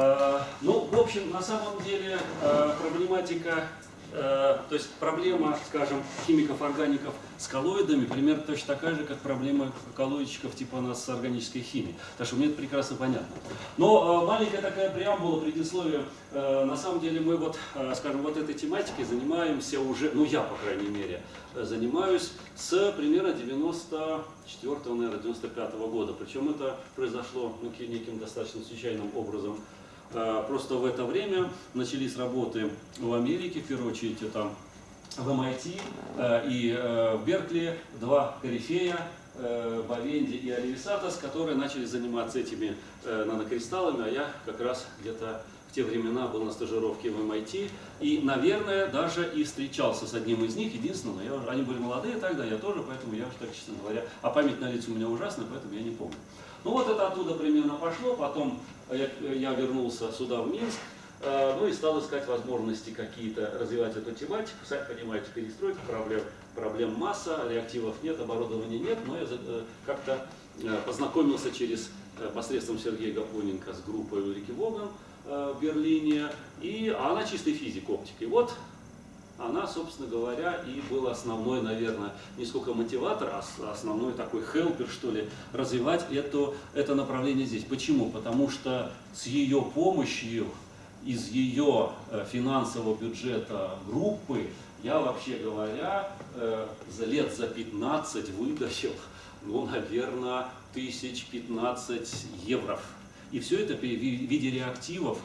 Э, Ну, в общем, на самом деле э, проблематика, э, то есть проблема, скажем, химиков-органиков с коллоидами примерно точно такая же, как проблема коллоидчиков типа нас с органической химией. Так что мне это прекрасно понятно. Но маленькая такая преамбула, предисловие. На самом деле мы вот, скажем, вот этой тематикой занимаемся уже, ну я, по крайней мере, занимаюсь с примерно 94 наверное, 95 года. Причем это произошло ну, ки- неким достаточно случайным образом. Э, Просто в это время начались работы в Америке, в первую очередь это в MIT э, и э, в Беркли, два корифея, Бавенди и Оливисатос, которые начали заниматься этими нанокристаллами, а я как раз где-то в те времена был на стажировке в MIT, и, наверное, даже и встречался с одним из них, единственное, но я они были молодые тогда, я тоже, поэтому я уже так, честно говоря, а память на лицо у меня ужасная, поэтому я не помню. Ну вот это оттуда примерно пошло, потом я, я вернулся сюда, в Минск, э, ну и стал искать возможности какие-то развивать эту тематику. Сами понимаете, перестройка, проблем, проблем масса, реактивов нет, оборудования нет, но я э, как-то э, познакомился через э, посредством Сергея Гапоненко с группой Улрики Воган э, в Берлине, и а она чистый физик, оптик. И вот она, собственно говоря, и была основной, наверное, не сколько мотиватор, а основной такой хелпер, что ли, развивать это, это направление здесь. Почему? Потому что с ее помощью, из ее э, финансового бюджета группы, я, вообще говоря, э, за лет за 15 вытащил, ну, наверное, тысяч 15 евро. И все это в виде реактивов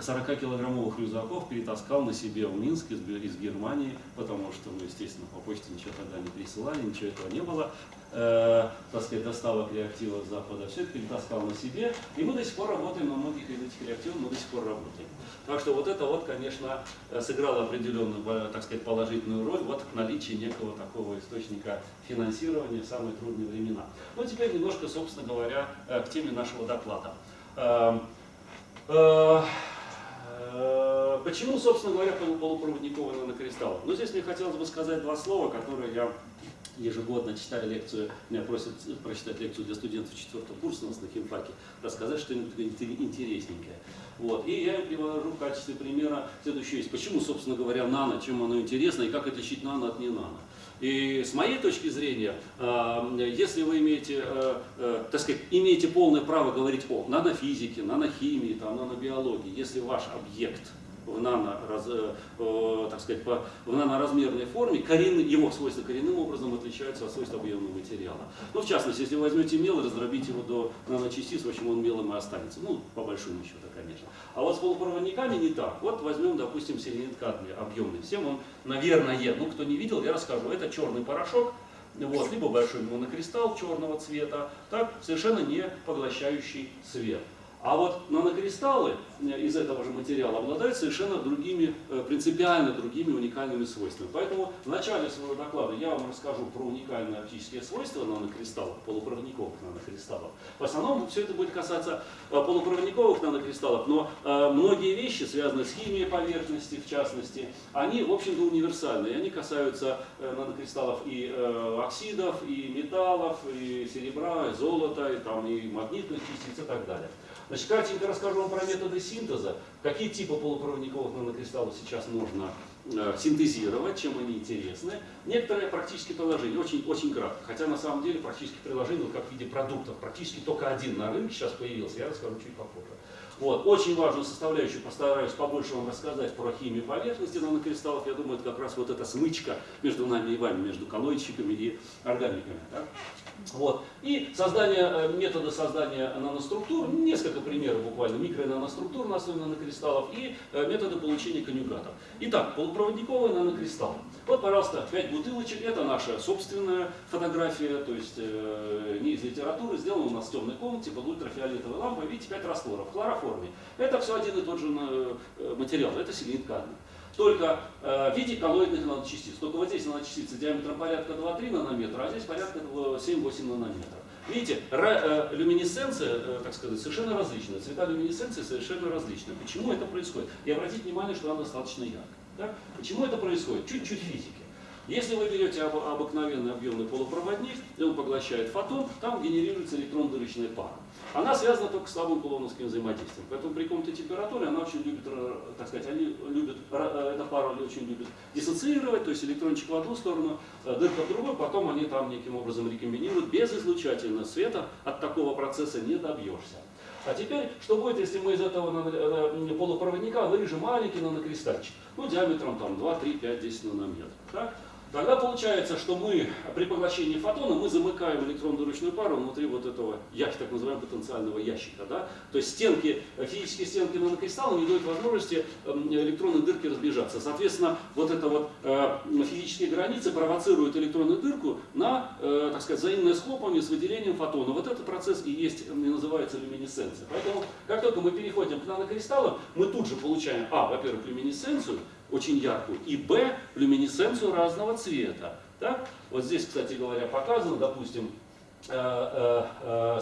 40-килограммовых рюкзаков перетаскал на себе в Минск из, из Германии, потому что, ну, естественно, по почте ничего тогда не присылали, ничего этого не было, э, так сказать, доставок реактивов с Запада, все это перетаскал на себе, и мы до сих пор работаем на многих из этих реактивов, мы до сих пор работаем. Так что вот это вот, конечно, э, сыграло определенную, э, так сказать, положительную роль вот в наличии некого такого источника финансирования в самые трудные времена. Ну, теперь немножко, собственно говоря, э, к теме нашего доклада. Э, Почему, собственно говоря, полу- полупроводниковые нанокристаллы? Ну, здесь мне хотелось бы сказать два слова, которые я ежегодно читаю лекцию, меня просят прочитать лекцию для студентов четвертого курса у нас на химфаке, рассказать что-нибудь ин- интересненькое. Вот. И я им привожу в качестве примера следующее. есть. Почему, собственно говоря, нано, чем оно интересно и как отличить нано от не нано. И с моей точки зрения, э, если вы имеете, э, э, так сказать, имеете полное право говорить о нанофизике, нанохимии, там, нанобиологии, если ваш объект в, нано, раз- э, так сказать, по- в наноразмерной форме, коренный, его свойства коренным образом отличаются от свойств объемного материала. Ну, в частности, если возьмете мел и раздробите его до наночастиц, в общем, он мелом и останется. Ну, по большому счету, конечно. А вот с полупроводниками не так. Вот возьмем, допустим, селенит кадмий объемный. Всем он, наверное, ну, кто не видел, я расскажу. Это черный порошок, вот, либо большой монокристалл черного цвета, так, совершенно не поглощающий свет. А вот нанокристаллы э, из этого же материала обладают совершенно другими, э, принципиально другими уникальными свойствами. Поэтому в начале своего доклада я вам расскажу про уникальные оптические свойства нанокристаллов, полупроводниковых нанокристаллов. В основном все это будет касаться э, полупроводниковых нанокристаллов, но многие вещи, связанные с химией поверхности, в частности, они, в общем-то, универсальны. Они касаются нанокристаллов и оксидов, и металлов, и серебра, и золота, и, там, и магнитных частиц и так далее. Значит, кратенько расскажу вам про методы синтеза, какие типы полупроводниковых нанокристаллов сейчас можно э, синтезировать, чем они интересны. Некоторые практические приложения, очень, очень кратко, хотя на самом деле практических приложений, вот как в виде продуктов, практически только один на рынке сейчас появился, я расскажу чуть попозже. Вот. Очень важную составляющую постараюсь побольше вам рассказать про химию поверхности нанокристаллов. Я думаю, это как раз вот эта смычка между нами и вами, между коллоидчиками и органиками. так? Вот. И создание, э, метода создания наноструктур, несколько примеров буквально, микро- и наноструктур на основе нанокристаллов и э, методы получения конъюгатов. Итак, полупроводниковые нанокристаллы. Вот, пожалуйста, 5 бутылочек, это наша собственная фотография, то есть э, не из литературы, сделана у нас в темной комнате под ультрафиолетовой лампой, видите, 5 растворов в хлороформе. Это все один и тот же э, э, материал, это селенит кадмий только э, в виде коллоидных наночастиц. Только вот здесь наночастицы диаметром порядка 2-3 нанометра, а здесь порядка 7-8 нанометров. Видите, люминесценция, так сказать, совершенно различная. Цвета люминесценции совершенно различны. Почему это происходит? И обратите внимание, что она достаточно яркая. Да? Почему это происходит? Чуть-чуть физики. Если вы берете об- обыкновенный объемный полупроводник, и он поглощает фотон, там генерируется электрон-дырочная пара. Она связана только с слабым кулоновским взаимодействием. Поэтому при комнатной температуре она очень любит, так сказать, они любят, э, эта пара очень любит диссоциировать, то есть электрончик в одну сторону, э, дырка в другую, потом они там неким образом рекомбинируют. Без излучательного света от такого процесса не добьешься. А теперь, что будет, если мы из этого э, полупроводника вырежем маленький нанокристальчик, ну, диаметром там 2, 3, 5, 10 нанометров. Так? Тогда получается, что мы при поглощении фотона мы замыкаем электронно-ручную пару внутри вот этого ящика, так называемого потенциального ящика. Да? То есть стенки, э, физические стенки нанокристалла не дают возможности эм, электронной дырки разбежаться. Соответственно, вот эта вот э, физические границы провоцируют электронную дырку на, э, так сказать, взаимное схлопывание с выделением фотона. Вот этот процесс и есть, и называется люминесценция. Поэтому, как только мы переходим к нанокристаллам, мы тут же получаем, а, во-первых, люминесценцию, очень яркую, и б, люминесценцию разного цвета. Так? Вот здесь, кстати говоря, показано, допустим,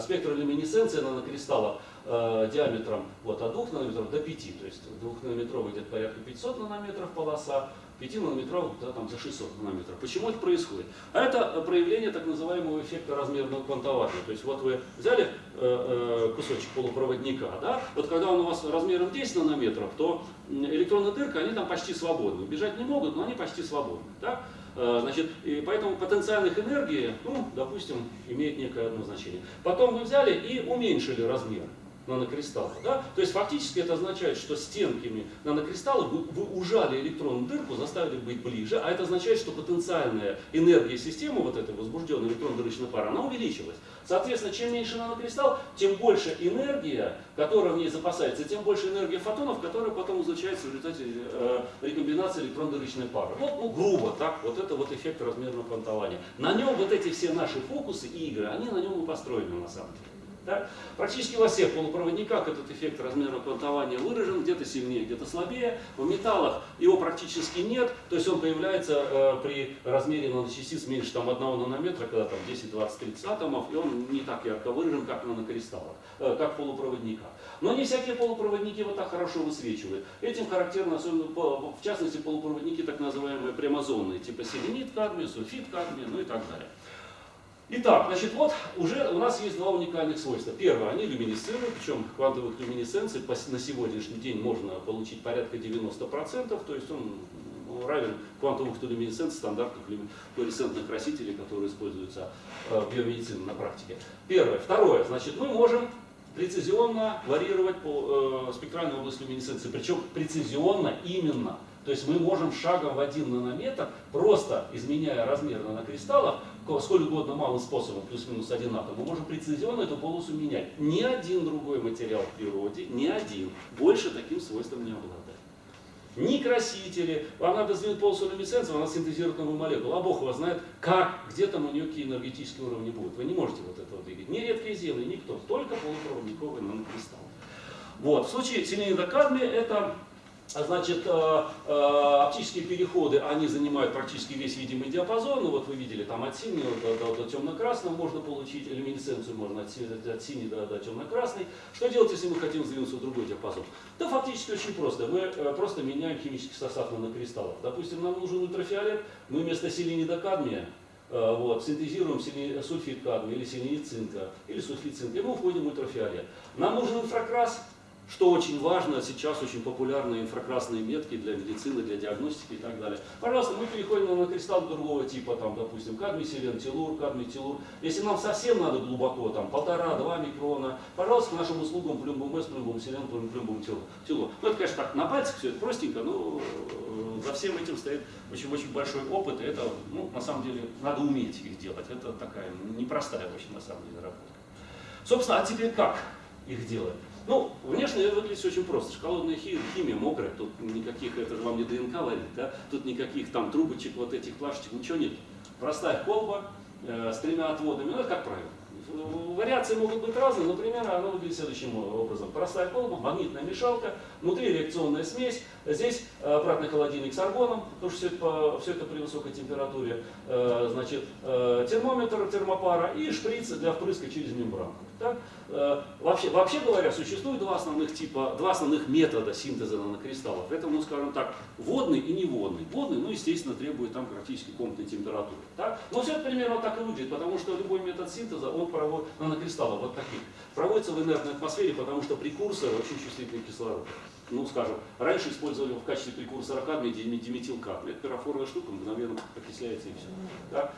спектролюминесценция нанокристалла э, диаметром вот, от 2 нанометров до 5, то есть 2 нанометровый где-то порядка 500 нанометров полоса, 5 нанометровых да, там, за 600 нанометров. Почему это происходит? А это проявление так называемого эффекта размерного квантования. То есть вот вы взяли э, э, кусочек полупроводника, да, вот когда он у вас размером 10 нанометров, то м, электронная дырка, они там почти свободны. Бежать не могут, но они почти свободны. Да? Э, Значит, и поэтому потенциальных энергии, ну, допустим, имеет некое одно значение. Потом вы взяли и уменьшили размер нанокристалла. Да? То есть фактически это означает, что стенками нанокристалла вы, вы ужали электронную дырку, заставили быть ближе, а это означает, что потенциальная энергия системы, вот этой возбужденной электронно-дырочной пары, она увеличилась. Соответственно, чем меньше нанокристалл, тем больше энергия, которая в ней запасается, тем больше энергия фотонов, которая потом излучается в результате э, рекомбинации электронно-дырочной пары. Вот, ну, грубо так, вот это вот эффект размерного квантования. На нем вот эти все наши фокусы и игры, они на нем и построены на самом деле. Да? Практически во всех полупроводниках этот эффект размерного квантования выражен, где-то сильнее, где-то слабее. В металлах его практически нет, то есть он появляется э, при размере наночастиц меньше там, 1 нанометра, когда там 10, 20, 30 атомов, и он не так ярко выражен, как нанокристаллах, э, как в полупроводниках. Но не всякие полупроводники вот так хорошо высвечивают. Этим характерно, особенно в частности, полупроводники так называемые прямозонные, типа селенит кадмия, сульфид кадмия, ну и так далее. Итак, значит, вот уже у нас есть два уникальных свойства. Первое, они люминесцируют, причем квантовых люминесценций на сегодняшний день можно получить порядка 90%, то есть он ну, равен квантовым люминесценции стандартных флуоресцентных красителей, которые используются э, в биомедицине на практике. Первое. Второе, значит, мы можем прецизионно варьировать по, э, спектральную область люминесценции, причем прецизионно именно. То есть мы можем шагом в один нанометр, просто изменяя размер нанокристаллов, сколь угодно малым способом, плюс-минус один атом, мы можем прецизионно эту полосу менять. Ни один другой материал в природе, ни один, больше таким свойством не обладает. Ни красители, вам надо сдвинуть полосу люминесценции, она синтезирует новую молекулу, а Бог его знает, как, где там у нее какие энергетические уровни будут. Вы не можете вот этого двигать. Ни редкие земли, никто, только полупроводниковый нанокристалл. Вот. В случае селенида кадмия это а Значит, э, э, оптические переходы, они занимают практически весь видимый диапазон. Ну, вот вы видели, там от синего до, до- до темно-красного можно получить, люминесценцию можно от, от синей до, до темно-красной. Что делать, если мы хотим сдвинуться в другой диапазон? Да, фактически очень просто. Мы э, просто меняем химический состав нанокристаллов. Допустим, нам нужен ультрафиолет, мы вместо селенида кадмия вот, синтезируем сульфид кадмия или селенид цинка, или сульфид цинка, и мы уходим в ультрафиолет. Нам нужен инфракрас, что очень важно, сейчас очень популярны инфракрасные метки для медицины, для диагностики и так далее. Пожалуйста, мы переходим на кристалл другого типа, там, допустим, кадмий, селен, телур, кадмий, телур. Если нам совсем надо глубоко, там, полтора-два микрона, пожалуйста, к нашим услугам плюмбум С, плюмбум селен, плюмбум телур. Ну, это, конечно, так, на пальцах все это простенько, но э, за всем этим стоит очень-очень большой опыт, и это, ну, на самом деле, надо уметь их делать. Это такая непростая очень, на самом деле, работа. Собственно, а теперь как их делать? Ну, внешне выглядит очень просто. Шоколадная хи- химия мокрая, тут никаких, это же вам не ДНК варит, да? Тут никаких там трубочек, вот этих плашечек, ничего нет. Простая колба э, с тремя отводами, ну это как правило. Вариации могут быть разные, например, оно выглядит следующим образом. Простая колба, магнитная мешалка, внутри реакционная смесь, здесь обратный холодильник с аргоном, потому что все это, все это при высокой температуре, значит, термометр термопара и шприц для впрыска через мембрану. Так? Вообще, вообще говоря, существует два основных типа, два основных метода синтеза нанокристаллов. Это, ну, скажем так, водный и неводный. Водный, ну, естественно, требует там практически комнатной температуры. Так? Но все это примерно так и выглядит, потому что любой метод синтеза, он проводит, нанокристаллов вот таких, проводится в инертной атмосфере, потому что прекурсор очень чувствительный к кислороду. Ну, скажем, раньше использовали в качестве прекурсора кадмия диметилкадмий. Это пирофорная штука, мгновенно окисляется и все. Так?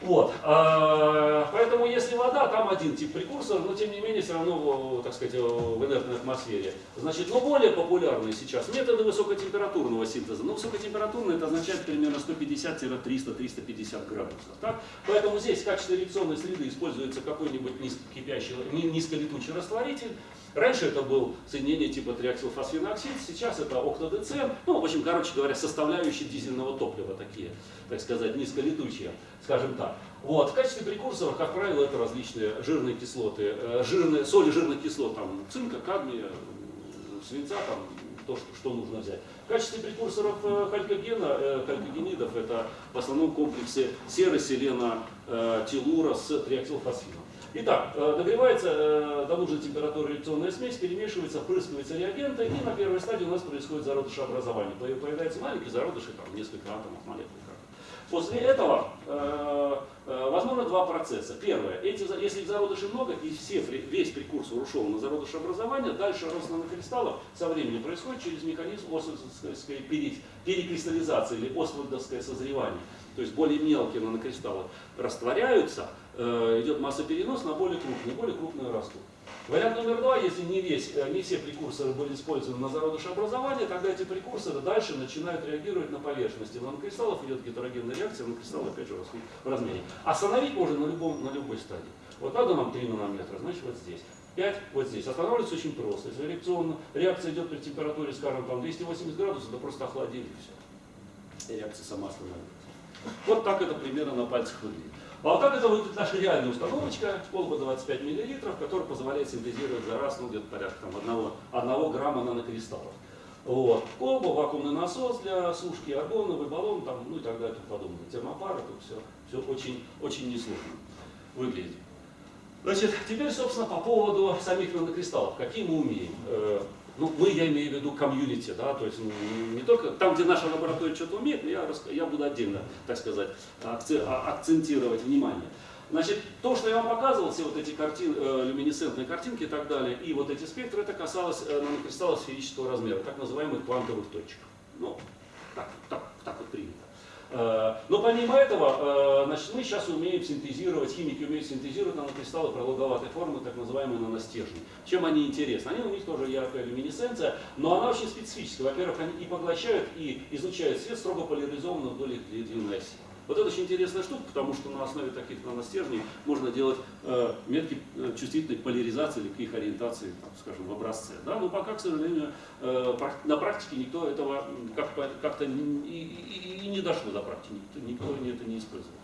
Вот. А, поэтому если вода, там один тип прекурсора, но тем не менее все равно, так сказать, в инертной атмосфере. Значит, но более популярные сейчас методы высокотемпературного синтеза. Ну, высокотемпературный это означает примерно 150-300-350 градусов. Так? Поэтому здесь в качестве реакционной среды используется какой-нибудь низкокипящий, низколетучий растворитель. Раньше это был соединение типа триаксилфосфеноксид, сейчас это октодецен. Ну, в общем, короче говоря, составляющие дизельного топлива такие, так сказать, низколетучие, скажем так. Вот. В качестве прекурсоров, как правило, это различные жирные кислоты, э, жирные, соли жирных кислот, там, цинка, кадмия, свинца, там, то, что, что нужно взять. В качестве прекурсоров э, халькогена, э, халькогенидов это в основном комплексы серы, селена, телура с триаксилфосфином. Итак, нагревается до нужной температуры реакционная смесь, перемешивается, впрыскиваются реагенты, и на первой стадии у нас происходит зародышеобразование. Появляются маленькие зародыши, там несколько атомов молекул. После этого э, э, возможно два процесса. Первое, эти, если зародышей много и все, весь прекурсор ушел на зародышеобразование, дальше рост нанокристаллов со временем происходит через механизм освальдовской перекристаллизации или освальдовское созревание. То есть более мелкие нанокристаллы растворяются, э, идет массоперенос на более крупные, более крупные растут. Вариант номер два, если не, весь, э, не все прекурсоры были использованы на зародыше образования, тогда эти прекурсоры дальше начинают реагировать на поверхности. На кристаллов идет гетерогенная реакция, на кристаллы опять же растут в размере. Остановить можно на, любом, на любой стадии. Вот надо нам 3 нанометра, значит вот здесь. 5 вот здесь. Останавливается очень просто. Если реакционно, реакция идет при температуре, скажем, там 280 градусов, то просто охладили все. И реакция сама остановится. Вот так это примерно на пальцах выглядит. А вот как это выглядит наша реальная установочка, колба 25 мл, которая позволяет синтезировать за раз ну, где-то порядка там, 1, 1 грамма нанокристаллов. Вот. Колба, вакуумный насос для сушки, аргоновый баллон, там, ну и так далее, и тому подобное. Термопара, тут все, все очень, очень несложно выглядит. Значит, теперь, собственно, по поводу самих нанокристаллов. Какие мы умеем? Ну, мы, я имею в виду комьюнити, да, то есть ну, не только там, где наша лаборатория что-то умеет, но я, я буду отдельно, так сказать, а, акцентировать внимание. Значит, то, что я вам показывал, все вот эти картин, э, люминесцентные картинки и так далее, и вот эти спектры, это касалось э, нанокристаллов сферического размера, так называемых квантовых точек. Ну, так, так, так вот принято. Э, но помимо этого, э, значит, мы сейчас умеем синтезировать, химики умеют синтезировать нанокристаллы продолговатой формы, так называемые наностержни. Чем они интересны? Они, у них тоже яркая люминесценция, но она очень специфическая. Во-первых, они и поглощают, и излучают свет строго поляризованно вдоль их длинной оси. Вот это очень интересная штука, потому что на основе таких наностержней можно делать э, метки э, чувствительной поляризации или к их ориентации, там, скажем, в образце. Да? Но пока, к сожалению, э, на практике никто этого как-то как и, и, и не дошло до практики, никто, никто это не использовал.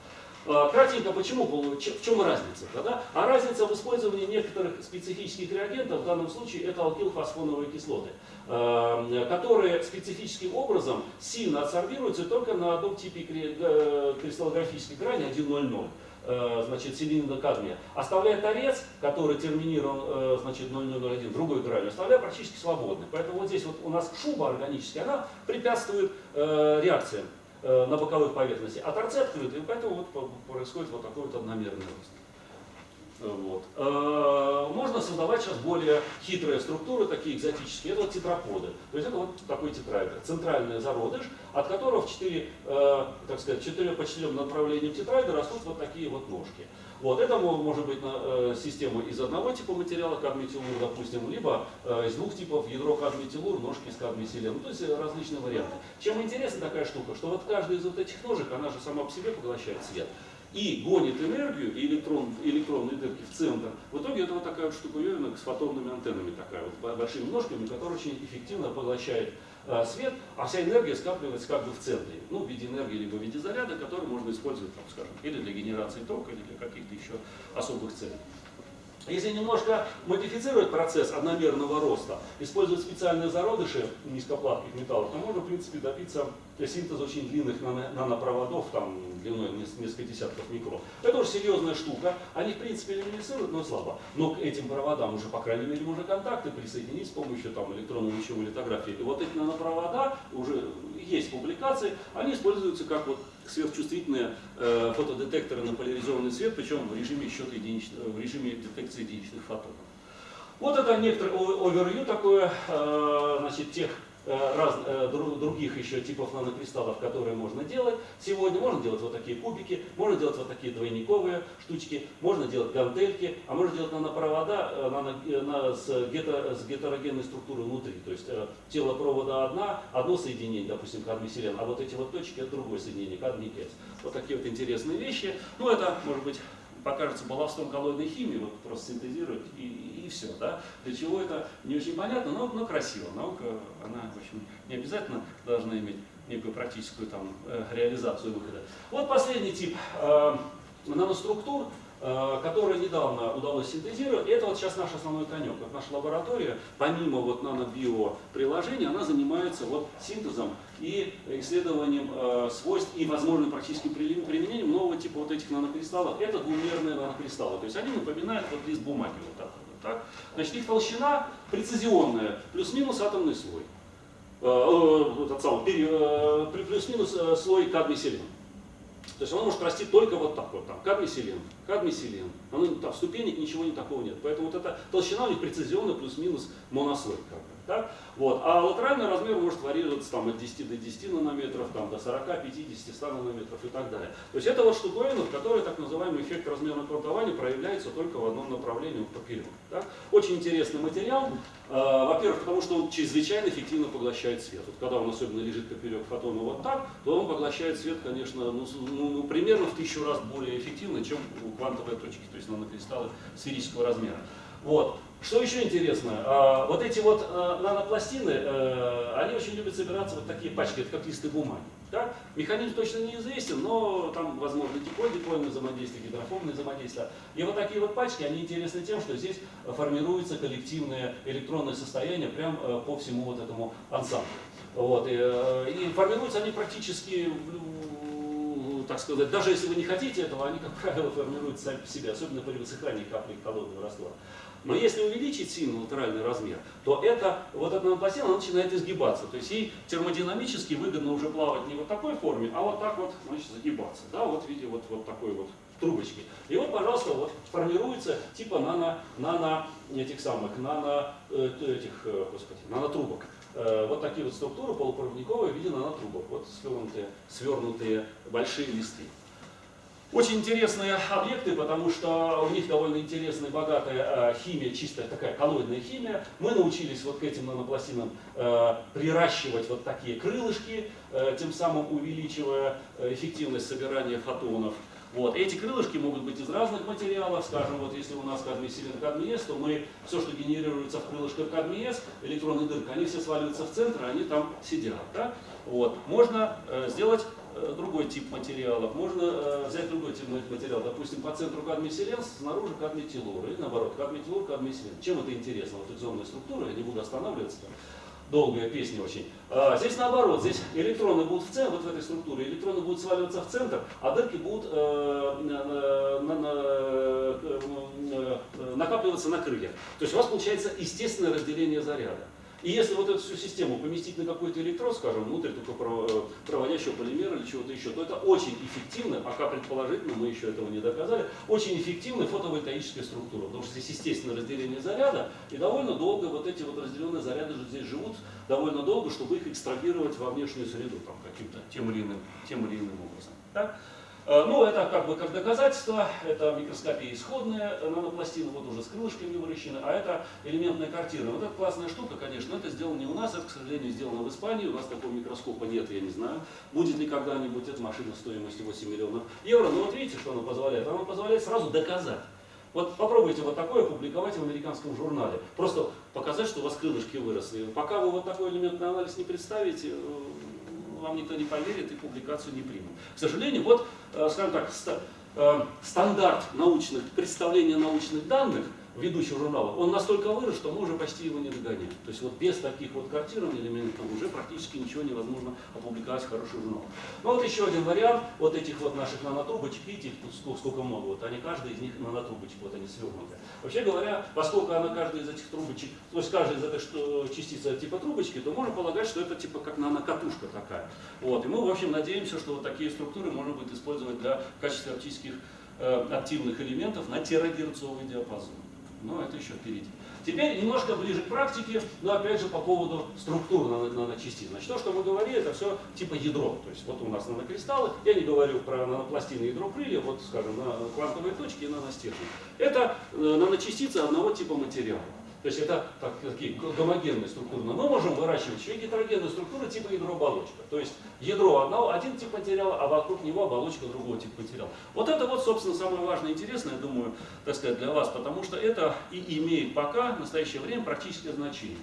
А, кратенько, почему, в чем разница? Да? А разница в использовании некоторых специфических реагентов, в данном случае это алкилфосфоновые кислоты, а, которые специфическим образом сильно адсорбируются только на одном типе э, кристаллографической грани 1,00 э, значит, селенида кадмия, оставляя торец, который терминирован, э, значит, 0001, другой гранью, оставляя практически свободный. Поэтому вот здесь вот у нас шуба органическая, она препятствует реакциям. Э, на боковых поверхностях, а торцы открыты, и поэтому вот происходит вот такой вот одномерный рост. Вот. Э, можно создавать сейчас более хитрые структуры, такие экзотические. Это вот тетраподы. То есть это вот такой тетраэдр. Центральный зародыш, от которого в 4, э, так сказать, 4 по 4 направлениям тетраэдра растут вот такие вот ножки. Вот. Это может быть э, система из одного типа материала, кадмий-телур, допустим, либо э, из двух типов ядро кадмий-телур, ножки из кадмий-селен. Ну, то есть э, различные варианты. Чем интересна такая штука, что вот каждая из вот этих ножек, она же сама по себе поглощает свет и гонит энергию и электрон, электронные дырки в центр. В итоге это вот такая вот штуковина с фотонными антеннами, такая вот большими ножками, которая очень эффективно поглощает свет, а вся энергия скапливается как бы в центре, ну, в виде энергии, либо в виде заряда, который можно использовать, там, скажем, или для генерации тока, или для каких-то еще особых целей. Если немножко модифицировать процесс одномерного роста, использовать специальные зародыши низкоплавких металлов, то можно, в принципе, добиться синтеза очень длинных нанопроводов, там, длиной несколько десятков микрон. Это уже серьезная штука. Они, в принципе, люминесцируют, но слабо. Но к этим проводам уже, по крайней мере, можно контакты присоединить с помощью там, электронно-лучевой литографии. И вот эти нанопровода, уже есть публикации, они используются как вот сверхчувствительные э, фотодетекторы на поляризованный свет, причем в режиме счета единичных, в режиме детекции единичных фотонов. Вот это некоторый овервью такое, э, значит, тех раз, э, других еще типов нанокристаллов, которые можно делать. Сегодня можно делать вот такие кубики, можно делать вот такие двойниковые штучки, можно делать гантельки, а можно делать нанопровода э, нано, на, с, гето, с гетерогенной структурой внутри. То есть тело провода одна, одно соединение, допустим, кадмий-селен, а вот эти вот точки это другое соединение, кадмий-кец. Вот такие вот интересные вещи. Ну это, может быть, покажется балластом коллоидной химии, вот просто синтезировать и, и все. Да? Для чего это не очень понятно, но, но красиво. Наука, она, в общем, не обязательно должна иметь некую практическую там, э, реализацию выхода. Вот последний тип э, наноструктур Э, которые недавно удалось синтезировать. Это вот сейчас наш основной конек. Вот наша лаборатория, помимо вот нано-био приложения, она занимается вот синтезом и исследованием э, свойств и возможным практическим применением нового типа вот этих нанокристаллов. Это двумерные нанокристаллы. То есть они напоминают вот лист бумаги вот так. Так. Значит, их толщина прецизионная, плюс-минус атомный слой. Э, э, этот самый, э, плюс-минус э, слой кадмий-селен. То есть она может расти только вот так вот, там, кадмий-селен, кадмий-селен. Там ступенек ничего не такого нет. Поэтому вот эта толщина у них прецизионная плюс-минус монослой. Как бы. Так? Вот. А латеральный размер может варьироваться там, от 10 до 10 нанометров, там, до 40, 50, 100 нанометров и так далее. То есть это вот штуковина, в которой так называемый эффект размерного квантования проявляется только в одном направлении, поперек. Так? Очень интересный материал. Э, Во-первых, потому что он чрезвычайно эффективно поглощает свет. Вот когда он особенно лежит поперек фотона вот так, то он поглощает свет, конечно, ну, ну, ну, примерно в тысячу раз более эффективно, чем у квантовой точки, то есть нанокристаллы сферического размера. Вот. Что еще интересно, а, вот эти вот а, нанопластины, э, они очень любят собираться вот такие пачки, это как листы бумаги. Да? Механизм точно неизвестен, но там возможно диполь-дипольное взаимодействие, гидрофобное взаимодействие. И вот такие вот пачки, они интересны тем, что здесь формируется коллективное электронное состояние прямо э, по всему вот этому ансамблю. Вот. И, э, и формируются они практически так сказать, даже если вы не хотите этого, они, как правило, формируются сами по себе, особенно при высыхании капли холодного раствора. Но если увеличить сильно латеральный размер, то это, вот эта нанопластина она начинает изгибаться. То есть ей термодинамически выгодно уже плавать не вот такой форме, а вот так вот значит, загибаться. Да, вот в виде вот, вот такой вот трубочки. И вот, пожалуйста, вот формируется типа нано, нано этих самых, нано, э, э, господи, нанотрубок. Э, вот такие вот структуры полупроводниковые в виде нанотрубок. Вот свернутые, свернутые большие листы. Очень интересные объекты, потому что у них довольно интересная, богатая э, химия, чистая такая коллоидная химия. Мы научились вот к этим нанопластинам э, приращивать вот такие крылышки, э, тем самым увеличивая эффективность собирания фотонов. Вот. Эти крылышки могут быть из разных материалов. Скажем, вот если у нас кадмий-селен кадмиес, то мы все, что генерируется в крылышках кадмиес, электронные дырки, они все сваливаются в центр, они там сидят. Да? Вот. Можно сделать другой тип материалов. Можно э, взять другой тип материала, допустим, по центру кадмий-селен, снаружи кадмий-телур, или наоборот, кадмий-телур, кадмий-селен. Чем это интересно, вот фрикционная структура, я не буду останавливаться, там, долгая песня очень. А, здесь наоборот, здесь электроны будут в центр, вот в этой структуре, электроны будут сваливаться в центр, а дырки будут э, на, на, на, э, накапливаться на крыльях. То есть у вас получается естественное разделение заряда. И если вот эту всю систему поместить на какой-то электрод, скажем, внутрь только проводящего полимера или чего-то еще, то это очень эффективно, пока предположительно мы еще этого не доказали, очень эффективная фотовольтаическая структура. Потому что здесь естественное разделение заряда, и довольно долго вот эти вот разделенные заряды же здесь живут довольно долго, чтобы их экстрагировать во внешнюю среду там, каким-то тем или тем или иным образом. Э, ну, это как бы как доказательство, это микроскопия исходная нанопластина, вот уже с крылышками выращены, а это элементная картина. Вот эта классная штука, конечно, это сделано не у нас, это, к сожалению, сделано в Испании, у нас такого микроскопа нет, я не знаю, будет ли когда-нибудь эта машина стоимостью 8 миллионов евро, но вот видите, что она позволяет? Она позволяет сразу доказать. Вот попробуйте вот такое публиковать в американском журнале. Просто показать, что у вас крылышки выросли. Пока вы вот такой элементный анализ не представите, э, вам никто не поверит и публикацию не примут. К сожалению, вот, э, скажем так, э, стандарт научных, представления научных данных ведущих журналов, он настолько вырос, что мы уже почти его не догоняем. То есть вот без таких вот картированных элементов уже практически ничего невозможно опубликовать в хороший журнал. Ну вот еще один вариант вот этих вот наших нанотрубочек, видите, их тут сколько много, вот они, каждый из них нанотрубочек, вот они свернуты. Вообще говоря, поскольку она каждая из этих трубочек, то есть каждая из этой что, частица типа трубочки, то можно полагать, что это типа как нанокатушка такая. Вот, и мы, в общем, надеемся, что вот такие структуры можно будет использовать для качества оптических э, активных элементов на терагерцовый диапазон но это еще впереди. Теперь немножко ближе к практике, но опять же по поводу структур наночастиц. Значит, то, что мы говорили, это все типа ядро. То есть вот у нас нанокристаллы, я не говорю про нанопластины ядро крылья, вот скажем, на квантовые точки и наностержни. Это э, наночастицы одного типа материала. То есть это так, такие гомогенные структуры. Но мы можем выращивать еще гетерогенные структуры типа ядро-оболочка. То есть ядро одного, один тип материала, а вокруг него оболочка другого типа материала. Вот это вот, собственно, самое важное и интересное, я думаю, так сказать, для вас, потому что это и имеет пока в настоящее время практическое значение.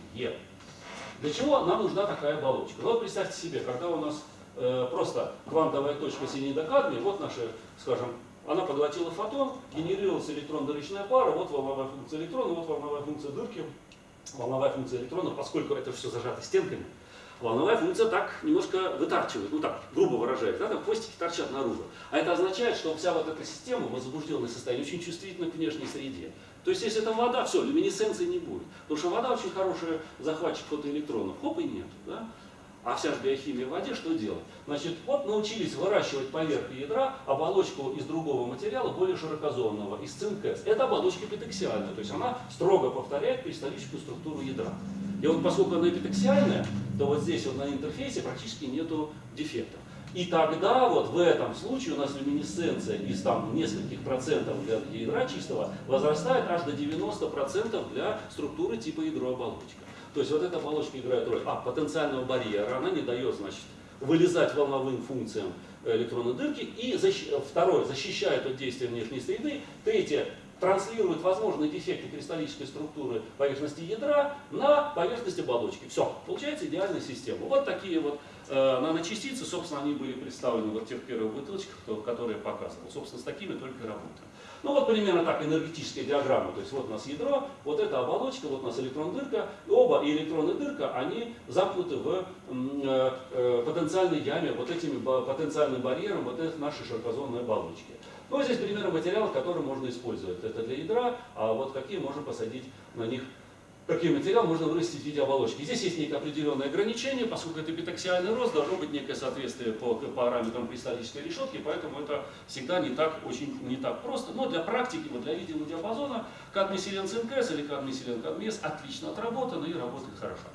Для чего нам нужна такая оболочка? Ну вот представьте себе, когда у нас э, просто квантовая точка синидокадмия, вот наши, скажем, она поглотила фотон, генерировалась электрон-дырочная пара, вот волновая функция электрона, вот волновая функция дырки, волновая функция электрона, поскольку это все зажато стенками, волновая функция так немножко вытарчивает, ну так, грубо выражаясь, да, там хвостики торчат наружу. А это означает, что вся вот эта система в возбужденном состоянии очень чувствительна к внешней среде. То есть, если это вода, все, люминесценции не будет. Потому что вода очень хороший захватчик фотоэлектронов. Хоп и нет. Да? А вся же биохимия в воде что делать? Значит, вот научились выращивать поверх ядра оболочку из другого материала, более широкозонного, из цинк Это оболочка эпитексиальная, то есть она строго повторяет кристаллическую структуру ядра. И вот поскольку она эпитексиальная, то вот здесь вот на интерфейсе практически нету дефектов. И тогда вот в этом случае у нас люминесценция из там нескольких процентов для ядра чистого возрастает аж до 90 процентов для структуры типа ядрооболочка. То есть вот эта оболочка играет роль а, потенциального барьера, она не дает, значит, вылезать волновым функциям электронной дырки. И защ... второе, защищает от действия внешней среды. Третье, транслирует возможные дефекты кристаллической структуры поверхности ядра на поверхность оболочки. Все, получается идеальная система. Вот такие вот э, наночастицы, собственно, они были представлены вот в тех первых бутылочках, которые я показывал. Собственно, с такими только работаем. Ну вот примерно так энергетическая диаграмма. То есть вот у нас ядро, вот эта оболочка, вот у нас электрон-дырка. Оба и электрон и дырка, они замкнуты в э, э, потенциальной яме, вот этими потенциальным барьером вот этой нашей широкозонной оболочки. Ну, здесь примеры материалов, которые можно использовать. Это для ядра, а вот какие можно посадить на них какие материалы можно вырастить в виде оболочки. Здесь есть некое определенное ограничение, поскольку это эпитаксиальный рост, должно быть некое соответствие по параметрам кристаллической решетки, поэтому это всегда не так, очень, не так просто. Но для практики, вот для видимого диапазона, кадмий-селен ЦНКС или кадмий-селен кадмиес отлично отработано и работает хорошо.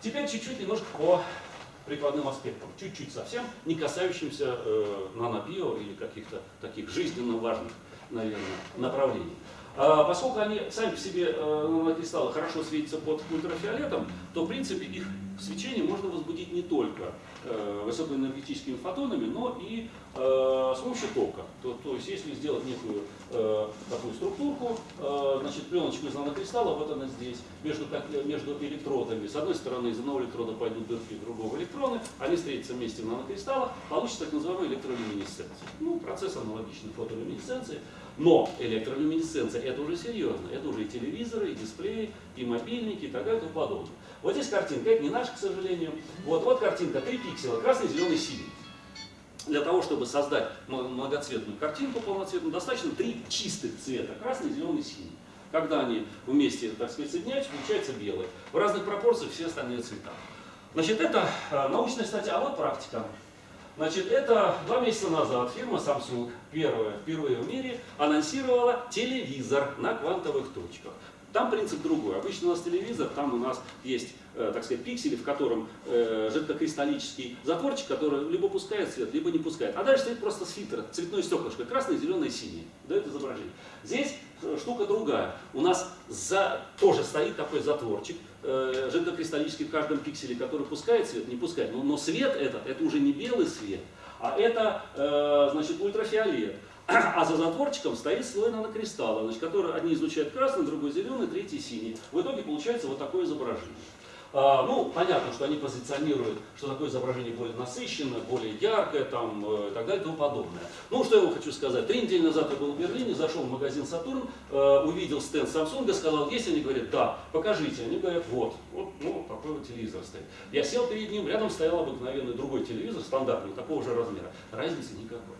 Теперь чуть-чуть немножко по прикладным аспектам, чуть-чуть совсем, не касающимся э, нанобио или каких-то таких жизненно важных, наверное, направлений. А, поскольку они сами по себе э, нанокристаллы хорошо светятся под ультрафиолетом, то в принципе их свечение можно возбудить не только э, высокоэнергетическими фотонами, но и э, с помощью тока. То, то есть если сделать некую такую структурку, значит пленочку из нанокристалла, вот она здесь, между, между электродами. С одной стороны из одного электрода пойдут дырки другого электрона, они встретятся вместе в нанокристаллах, получится так называемая электролюминесценция. Ну, процесс аналогичный фотолюминесценции. Но электролюминесценция это уже серьезно. Это уже и телевизоры, и дисплеи, и мобильники, и так далее и тому подобное. Вот здесь картинка, это не наша, к сожалению. Вот, вот картинка, три пикселя, красный, зеленый, синий. Для того, чтобы создать многоцветную картинку полноцветную, достаточно три чистых цвета, красный, зеленый, синий. Когда они вместе, так сказать, соединяются, получается белый. В разных пропорциях все остальные цвета. Значит, это э, научная статья, а вот практика. Значит, это два месяца назад фирма Samsung первая, впервые в мире анонсировала телевизор на квантовых точках. Там принцип другой. Обычно у нас телевизор, там у нас есть, э, так сказать, пиксели, в котором э, жидкокристаллический затворчик, который либо пускает свет, либо не пускает. А дальше стоит просто фильтр, цветное стеклышко, красное, зеленое, синее. Дает изображение. Здесь э, штука другая. У нас за, тоже стоит такой затворчик, жидкокристаллический в каждом пикселе, который пускает свет, не пускает. Но, но свет этот, это уже не белый свет, а это, э, значит, ультрафиолет. А за затворчиком стоит слой нанокристалла, значит, который одни излучают красный, другой зеленый, третий синий. В итоге получается вот такое изображение. А, ну, понятно, что они позиционируют, что такое изображение более насыщенное, более яркое там, э, и так далее и тому подобное. Ну, что я вам хочу сказать. Три недели назад я был в Берлине, зашел в магазин «Сатурн», э, увидел стенд Samsung, сказал, есть? Они говорят, да, покажите. Они говорят, вот, вот ну, такой вот телевизор стоит. Я сел перед ним, рядом стоял обыкновенный другой телевизор, стандартный, такого же размера. Разницы никакой.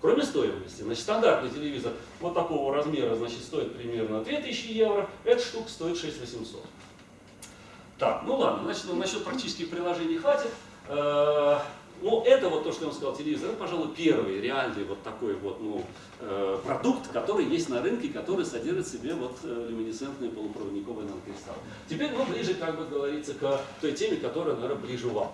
Кроме стоимости, значит, стандартный телевизор вот такого размера, значит, стоит примерно 2000 евро, эта штука стоит 6800. Так, ну ладно, значит, ну, насчет практических приложений хватит. Э, ну, это вот то, что я вам сказал, телевизор, это, пожалуй, первый реальный вот такой вот, ну, э, продукт, который есть на рынке, который содержит в себе вот э, люминесцентные полупроводниковые нанокристаллы. Теперь мы ближе, как бы говорится, к той теме, которая, наверное, ближе вам.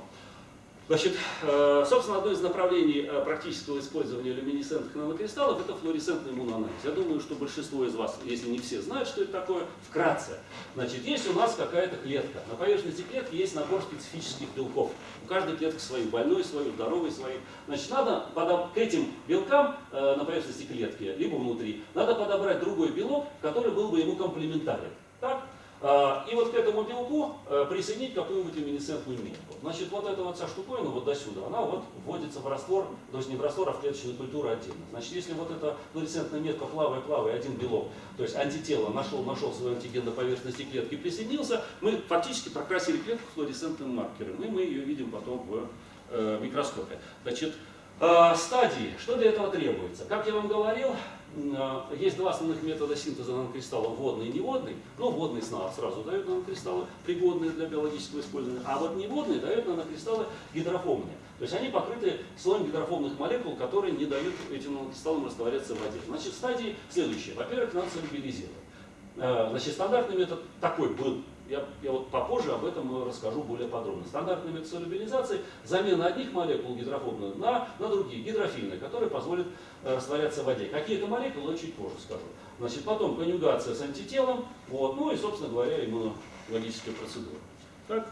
Значит, э, собственно, одно из направлений э, практического использования люминесцентных нанокристаллов – это флуоресцентный иммуноанализ. Я думаю, что большинство из вас, если не все, знают, что это такое. Вкратце. Значит, есть у нас какая-то клетка. На поверхности клетки есть набор специфических белков. У каждой клетки свою, больной свою, здоровый свою. Значит, надо к этим белкам э, на поверхности клетки, либо внутри, надо подобрать другой белок, который был бы ему комплементарен. Так? А, и вот к этому белку э, присоединить какую-нибудь люминесцентную метку. Значит, вот эта вот вся штуковина вот до сюда, она вот вводится в раствор, то есть не в раствор, а в клеточную культуру отдельно. Значит, если вот эта флуоресцентная метка плавая-плавая, один белок, то есть антитело нашел, нашел свой антиген на поверхности клетки, присоединился, мы фактически прокрасили клетку флуоресцентным маркером, и мы ее видим потом в э, микроскопе. Значит, э, стадии, что для этого требуется? Как я вам говорил, есть два основных метода синтеза нанокристаллов, водный и неводный. Ну, водный сразу дают нанокристаллы, пригодные для биологического использования, а вот неводный дают нанокристаллы гидрофобные. То есть они покрыты слоем гидрофобных молекул, которые не дают этим нанокристаллам растворяться в воде. Значит, стадии следующие. Во-первых, надо солюбилизировать. А, значит, стандартный метод такой был я, я вот попозже об этом расскажу более подробно. Стандартный метод солюбилизации – замена одних молекул гидрофобных на, на другие, гидрофильные, которые позволят э, растворяться в воде. Какие это молекулы, я чуть позже скажу. Значит, потом конъюгация с антителом, вот, ну и, собственно говоря, иммунологическая процедура. Так?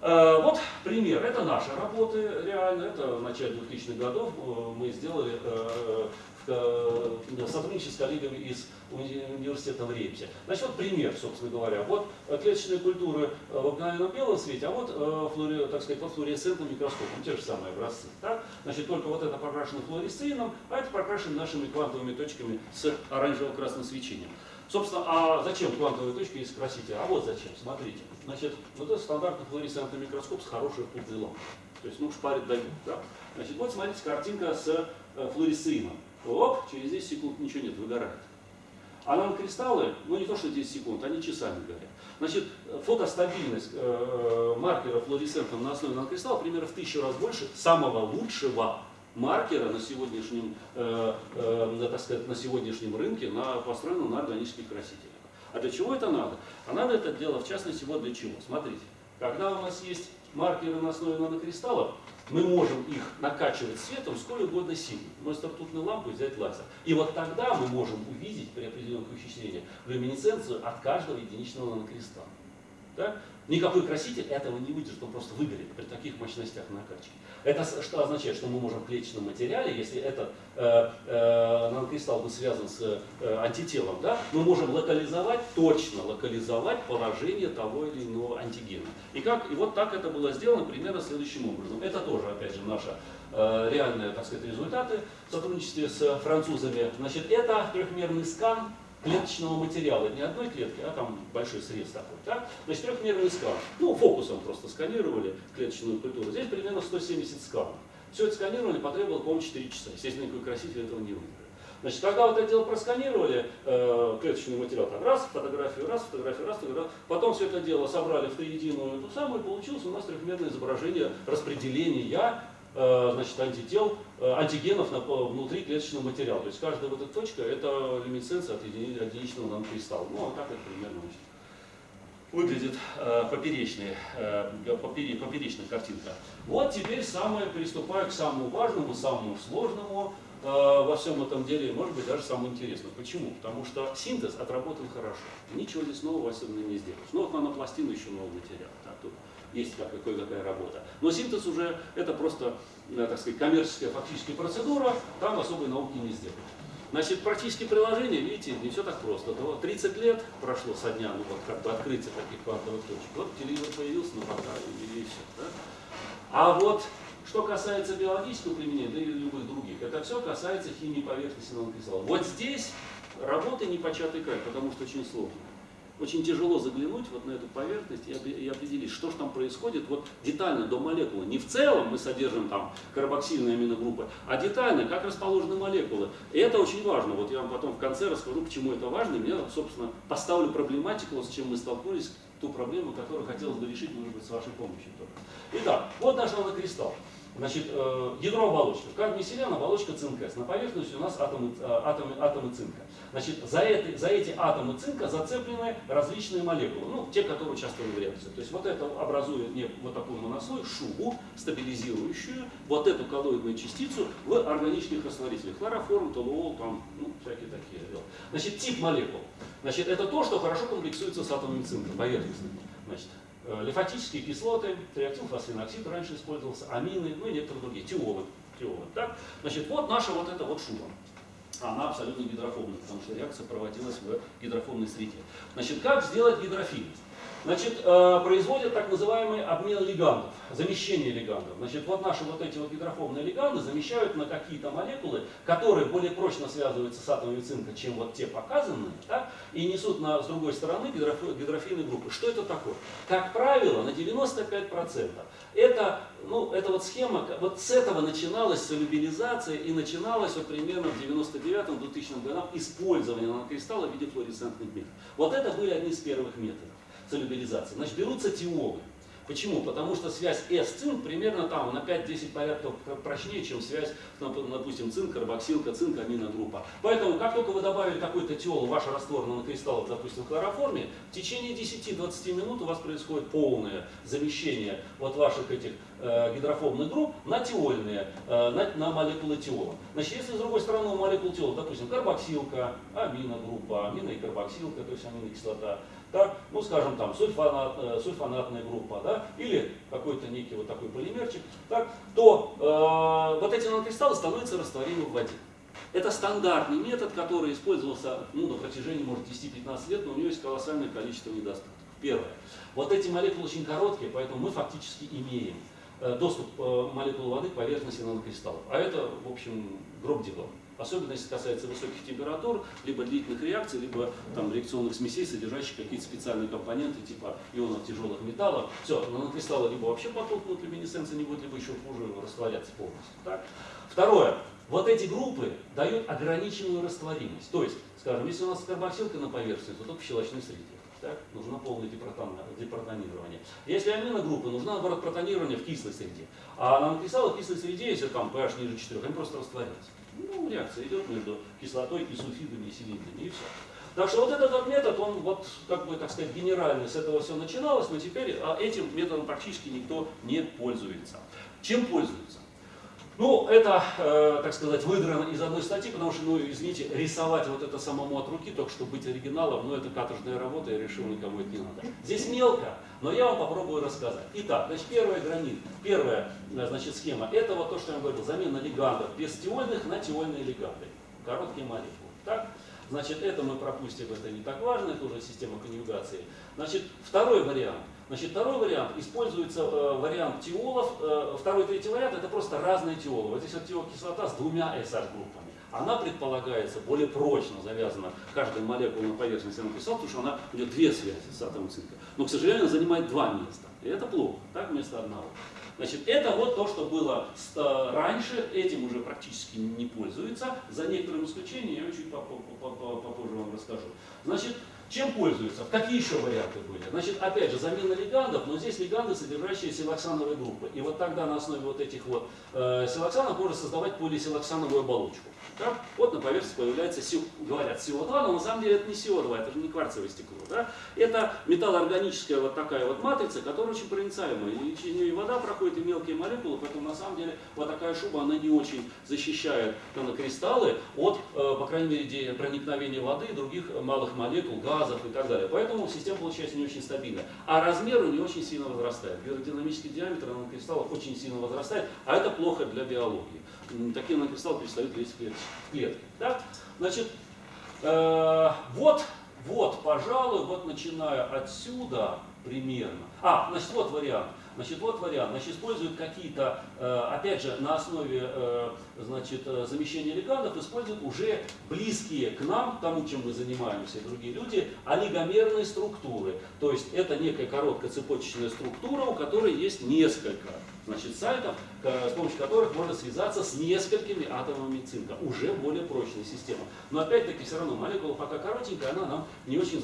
Э, вот пример. Это наши работы, реально. Это в начале 2000-х годов э, мы сделали э, Э, сотрудничать с коллегами из университета в Реймсе. Значит, вот пример, собственно говоря. Вот клеточные культуры э, в обыкновенном белом свете, а вот, э, флуори, так сказать, под флуоресцентным микроскопом, те же самые образцы. Так? Значит, только вот это прокрашено флуоресцином, а это прокрашено нашими квантовыми точками с оранжево-красным свечением. Собственно, а зачем квантовые точки, если спросите? А вот зачем, смотрите. Значит, вот это стандартный флуоресцентный микроскоп с хорошей лампой. То есть, ну, шпарит дают. Да? Значит, вот смотрите, картинка с флуоресцином оп, через 10 секунд ничего нет, выгорает. А нанокристаллы, ну не то что 10 секунд, они часами горят. Значит, фотостабильность э, маркера флуоресцентом на основе нанокристалла примерно в тысячу раз больше самого лучшего маркера на сегодняшнем, э, э, так сказать, на сегодняшнем рынке, на, построенном на органических красителях. А для чего это надо? А надо это дело, в частности, вот для чего. Смотрите, когда у нас есть маркеры на основе нанокристаллов, мы можем их накачивать светом сколь угодно сильно. Вместо ртутной лампы взять лазер. И вот тогда мы можем увидеть при определенных ухищрениях люминесценцию от каждого единичного нанокристалла. Да? Никакой краситель этого не выдержит, он просто выгорит при таких мощностях накачки. Это что означает, что мы можем в клеточном материале, если этот э, э, нанокристалл был связан с э, антителом, да, мы можем локализовать, точно локализовать положение того или иного антигена. И, как, и вот так это было сделано примерно следующим образом. Это тоже, опять же, наши э, реальные так сказать, результаты в сотрудничестве с французами. Значит, это трехмерный скан клеточного материала, не одной клетки, а там большой срез такой. Так? Значит, трехмерный скан. Ну, фокусом просто сканировали клеточную культуру. Здесь примерно 170 сканов. Все это сканировали, потребовало, по-моему, 4 часа. Естественно, никакой краситель этого не выиграл. Значит, когда вот это дело просканировали, э, клеточный материал, там раз, фотографию, раз, фотографию, раз, фотографию, потом все это дело собрали в триединую самую, и получилось у нас трехмерное изображение распределения значит, антител, э, антигенов на, внутри клеточного материала. То есть каждая вот эта точка это люминесценция от единичного нанокристалла. Ну, а так это примерно значит, выглядит э, поперечная, э, поперечная картинка. Вот теперь самое, приступаю к самому важному, самому сложному э, во всем этом деле, может быть, даже самому интересному. Почему? Потому что синтез отработан хорошо. Ничего здесь нового особенно не сделаешь. Ну, вот нанопластина еще новый материал. Есть какая-какая работа. Но синтез уже это просто, э, так сказать, коммерческая фактическая процедура, там особой науки не сделать. Значит, практические приложения, видите, не все так просто. 30 лет прошло со дня, ну вот как бы открытия таких квантовых точек. Вот телевизор появился на портале и все. Да? А вот что касается биологического применения, да и любых других, это все касается химии поверхности нанокристаллов. Вот здесь работы не початый край, потому что очень сложно очень тяжело заглянуть вот на эту поверхность и определить, что же там происходит вот детально до молекулы. Не в целом мы содержим там карбоксильные аминогруппы, а детально, как расположены молекулы. И это очень важно. Вот я вам потом в конце расскажу, почему это важно. И я, собственно, поставлю проблематику, с чем мы столкнулись, ту проблему, которую хотелось бы решить, может быть, с вашей помощью тоже. Итак, вот наш нанокристалл. Значит, э, ядро оболочки. В кадмии оболочка цинк С. На поверхности у нас атомы, э, атомы, атомы цинка. Значит, за, это, за эти атомы цинка зацеплены различные молекулы, ну, те, которые участвуют в реакции. То есть вот это образует не, вот такой монослой, шубу, стабилизирующую вот эту коллоидную частицу в органических растворителях. Хлороформ, толуол, там, ну, всякие такие. Значит, тип молекул. Значит, это то, что хорошо комплексуется с атомами цинка, поверхностными. Значит, Э, лимфатические кислоты, триактилфосфеноксид раньше использовался, амины, ну и некоторые другие, тиолы. тиолы так? Значит, вот наша вот эта вот шуба. Она абсолютно гидрофобная, потому что реакция проводилась в гидрофобной среде. Значит, как сделать гидрофильность? Значит, э, производят так называемый обмен лигандов, замещение лигандов. Значит, вот наши вот эти вот гидрофобные лиганды замещают на какие-то молекулы, которые более прочно связываются с атомами цинка, чем вот те показанные, да, и несут на, с другой стороны гидрофильные группы. Что это такое? Как правило, на 95% это, ну, это вот схема, вот с этого начиналась солюбилизация и начиналась вот примерно в 99-2000 годах использование нанокристалла в виде флуоресцентных методов. Вот это были одни из первых методов солюбилизации. Значит, берутся тиолы. Почему? Потому что связь S-цинк примерно там на 5-10 порядков прочнее, чем связь, допустим, цинк, карбоксилка, цинк, аминогруппа. Поэтому, как только вы добавили какой-то тиол в ваш раствор нанокристаллов, допустим, в хлороформе, в течение 10-20 минут у вас происходит полное замещение вот ваших этих э, гидрофобных групп на тиольные, э, на, на молекулы тиола. Значит, если с другой стороны у молекул тиола, допустим, карбоксилка, аминогруппа, амино и карбоксилка, то есть аминокислота, так, ну скажем там сульфанат, э, сульфанатная группа, да, или какой-то некий вот такой полимерчик, так, то э, вот эти нанокристаллы становятся растворимы в воде. Это стандартный метод, который использовался ну, на протяжении, может, 10-15 лет, но у него есть колоссальное количество недостатков. Первое. Вот эти молекулы очень короткие, поэтому мы фактически имеем э, доступ э, молекул воды к поверхности нанокристаллов. А это, в общем, гроб делом. Особенно если касается высоких температур, либо длительных реакций, либо там, реакционных смесей, содержащих какие-то специальные компоненты, типа ионов тяжелых металлов. Все, нанокристаллы либо вообще потухнут, люминесценция не будет, либо еще хуже растворяться полностью. Так? Второе. Вот эти группы дают ограниченную растворимость. То есть, скажем, если у нас карбоксилка на поверхности, то только в щелочной среде. Так? Нужно полное депротонирование. Если аминогруппы, нужно наоборот протонирование в кислой среде. А нанокристаллы в кислой среде, если там pH ниже 4, они просто растворяются. Ну, реакция идет между кислотой и сульфидами и селитрами, и все. Так что вот этот вот метод, он вот, как бы, так сказать, генеральный, с этого все начиналось, но теперь а этим методом практически никто не пользуется. Чем пользуются? Ну, это, э, так сказать, выдрано из одной статьи, потому что, ну, извините, рисовать вот это самому от руки, только чтобы быть оригиналом, ну, это каторжная работа, я решил, никому это не надо. Здесь мелко, но я вам попробую рассказать. Итак, значит, первая гранит, первая, э, значит, схема, это вот то, что я говорил, замена лигандов без тиольных на тиольные лиганды, короткие молекулы. Так? Значит, это мы пропустим, это не так важно, это уже система конъюгации. Значит, второй вариант – Значит, второй вариант, используется э, вариант тиолов. Э, второй, третий вариант, это просто разные тиолы. Вот здесь вот тиокислота с двумя SH-группами. Она предполагается более прочно завязана каждая молекула на поверхности написал, потому что она, у нее две связи с атомом цинка. Но, к сожалению, она занимает два места. И это плохо, так, вместо одного. Значит, это вот то, что было э, раньше, этим уже практически не пользуется. За некоторым исключением я чуть попозже вам расскажу. Значит, чем пользуются? Какие еще варианты были? Значит, опять же, замена лигандов, но здесь лиганды, содержащие силоксановые группы. И вот тогда на основе вот этих вот э, силоксанов можно создавать полисилоксановую оболочку. Да? Вот на поверхности появляется, говорят, СО2, но на самом деле это не СО2, это же не кварцевое стекло. Да? Это металлоорганическая вот такая вот матрица, которая очень проницаемая. И через нее и вода проходит, и мелкие молекулы, поэтому на самом деле вот такая шуба, она не очень защищает нанокристаллы от, э, по крайней мере, проникновения воды и других малых молекул, газов и так далее. Поэтому система получается не очень стабильная. А размеры не очень сильно возрастает. Биодинамический диаметр нанокристаллов очень сильно возрастает, а это плохо для биологии. Такие нанокристаллы перестают лезть в клетки. Да? Значит, э, вот, вот, пожалуй, вот начиная отсюда примерно. А, значит, вот вариант. Значит, вот вариант. Значит, используют какие-то, э, опять же, на основе э, значит, э, замещения легандов, используют уже близкие к нам, тому, чем мы занимаемся, и другие люди, олигомерные структуры. То есть это некая короткоцепочечная структура, у которой есть несколько значит, сайтов, с помощью которых можно связаться с несколькими атомами цинка. Уже более прочная система. Но опять-таки все равно молекула пока коротенькая, она нам не очень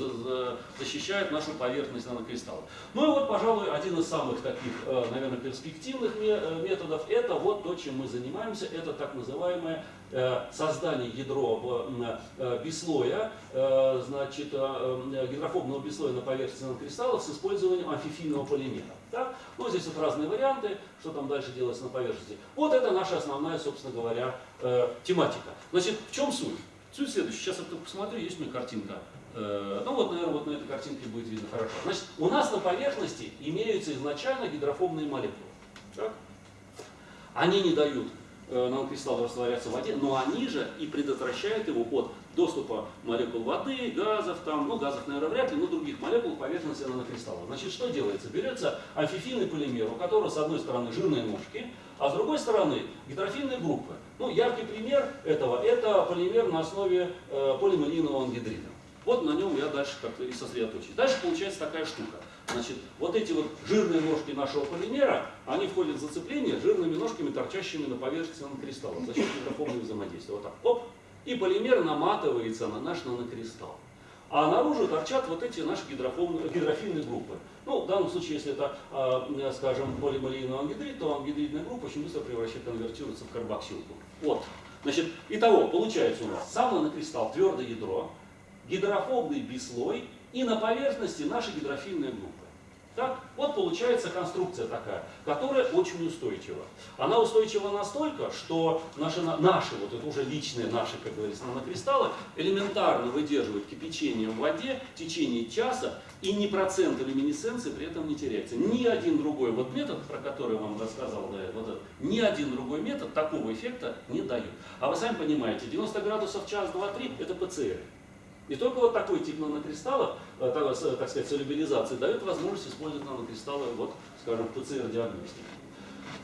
защищает нашу поверхность нанокристаллов. Ну и вот, пожалуй, один из самых таких, э, наверное, перспективных э, методов, это вот то, чем мы занимаемся, это так называемое Э, создание ядро бислоя, значит, гидрофобного бислоя на поверхности нанокристаллов с использованием амфифийного полимера. Так? Ну, здесь вот разные варианты, что там дальше делается на поверхности. Вот это наша основная, собственно говоря, тематика. Значит, в чем суть? Суть следующая. Сейчас я только посмотрю, есть у меня картинка. Ну вот, наверное, вот на этой картинке будет видно хорошо. Значит, у нас на поверхности имеются изначально гидрофобные молекулы. Так? Они не дают Э, нанокристаллы растворяться в воде, но они же и предотвращают его от доступа молекул воды, газов, там, ну газов, наверное, вряд ли, но других молекул поверхности нанокристалла. Значит, что делается? Берется амфифильный полимер, у которого с одной стороны жирные ножки, а с другой стороны гидрофильные группы. Ну, яркий пример этого – это полимер на основе э, полималинового ангидрида. Вот на нем я дальше как-то и сосредоточусь. Дальше получается такая штука. Значит, вот эти вот жирные ножки нашего полимера, они входят в зацепление жирными ножками, торчащими на поверхности нанокристалла за счет гидрофобного взаимодействия. Вот так, оп, и полимер наматывается на наш нанокристалл. А наружу торчат вот эти наши гидрофильные группы. Ну, в данном случае, если это, э, скажем, полималийный ангидрид, то ангидридная группа очень быстро превращает, конвертируется в карбоксилку. Вот. Значит, итого, получается у нас сам нанокристалл, твердое ядро, гидрофобный бислой и на поверхности наши гидрофильные группы. Так? Вот получается конструкция такая, которая очень устойчива. Она устойчива настолько, что наши, наши вот это уже личные наши, как говорится, нанокристаллы, элементарно выдерживают кипячение в воде в течение часа, и ни процент люминесценции при этом не теряется. Ни один другой вот метод, про который я вам рассказал, да, вот этот, ни один другой метод такого эффекта не дает. А вы сами понимаете, 90 градусов час, два, три – это ПЦР. И только вот такой тип нанокристаллов, э, так сказать, солюбилизации, дает возможность использовать нанокристаллы, вот, скажем, в ПЦР-диагностике.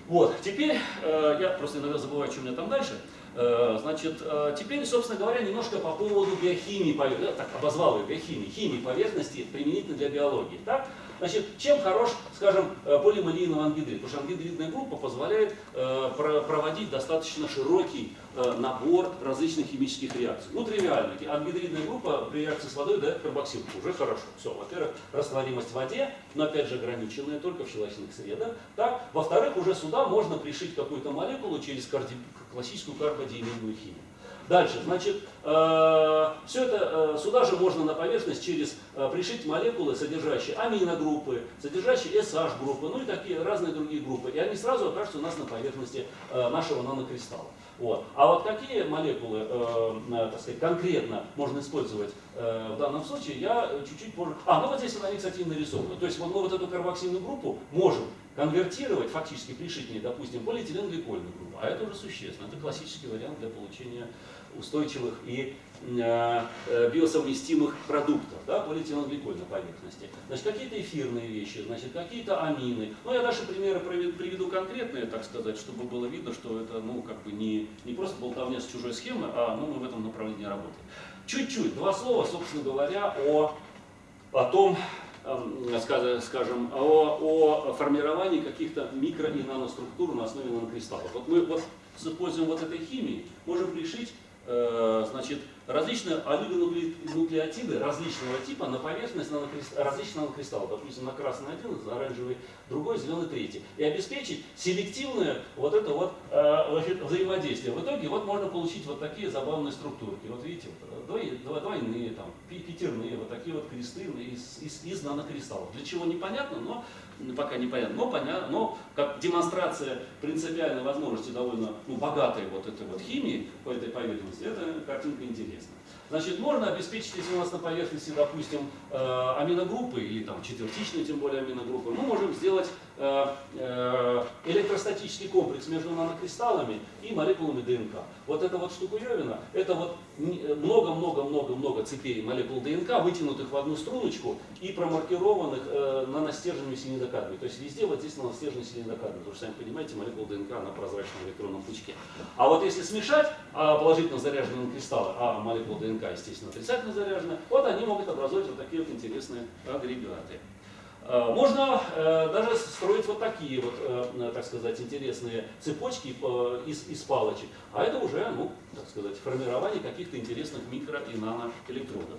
Вот, теперь, э, я просто иногда забываю, что у меня там дальше. Э, значит, теперь, собственно говоря, немножко по поводу биохимии, так, обозвал ее биохимии, химии поверхности применительно для биологии. Так? Значит, чем хорош, скажем, э, полималийный ангидрид? Потому что ангидридная группа позволяет э, проводить достаточно широкий э, набор различных химических реакций. Ну, тривиально. Ангидридная группа при реакции с водой дает карбоксилку. Уже хорошо. Все, во-первых, растворимость в воде, но опять же ограниченная только в щелочных средах. Так? Во-вторых, уже сюда можно пришить какую-то молекулу через карди... классическую карбодиамидную химию. Дальше, значит, э, все это э, сюда же можно на поверхность через э, пришить молекулы, содержащие аминогруппы, содержащие SH-группы, ну и такие разные другие группы. И они сразу окажутся у нас на поверхности нашего нанокристалла. Вот. А вот какие молекулы, так сказать, конкретно можно использовать в данном случае, я чуть-чуть позже... А, ну вот здесь они, кстати, нарисованы. То есть мы вот эту карбоксильную группу можем конвертировать, фактически пришить к ней, допустим, полиэтиленгликольную группу. А это уже существенно. Это классический вариант для получения устойчивых и э, э, биосовместимых продуктов, да, полиэтиленгликоль на поверхности. Значит, какие-то эфирные вещи, значит, какие-то амины. Ну, я дальше примеры приведу конкретные, так сказать, чтобы было видно, что это, ну, как бы не, не просто болтовня с чужой схемы, а ну, мы в этом направлении работаем. Чуть-чуть, два слова, собственно говоря, о, о том, скажем, о, о формировании каких-то микро- и наноструктур на основе нанокристаллов. Вот мы вот с использованием вот этой химии можем решить значит, различные олигонуклеотиды различного типа на поверхность нанокрист... различных нанокристаллов. Допустим, на красный один, на оранжевый другой, зеленый третий. И обеспечить селективное вот это вот э, взаимодействие. В итоге вот можно получить вот такие забавные структурки. Вот видите, э, двойные, там, пятерные, вот такие вот кресты из, из, из нанокристаллов. Для чего непонятно, но пока непонятно, но понятно, но как демонстрация принципиальной возможности довольно ну, богатой вот этой вот химии по этой поверхности, это картинка интересно. Значит, можно обеспечить, если у нас на поверхности, допустим, э, аминогруппы, или там четвертичные, тем более аминогруппы, мы можем сделать электростатический комплекс между нанокристаллами и молекулами ДНК. Вот эта вот штуковина, это вот много-много-много-много цепей молекул ДНК, вытянутых в одну струночку и промаркированных наностержнями синидокадами. То есть везде вот здесь наностержные синидокадами, потому что, сами понимаете, молекула ДНК на прозрачном электронном пучке. А вот если смешать а, положительно заряженные кристаллы, а молекулы ДНК естественно, отрицательно заряженная, вот они могут образовать вот такие вот интересные агрегаты. Э, можно э, даже строить вот такие вот, э, так сказать, интересные цепочки из, из палочек. А это уже, ну, так сказать, формирование каких-то интересных микро- и наноэлектродов.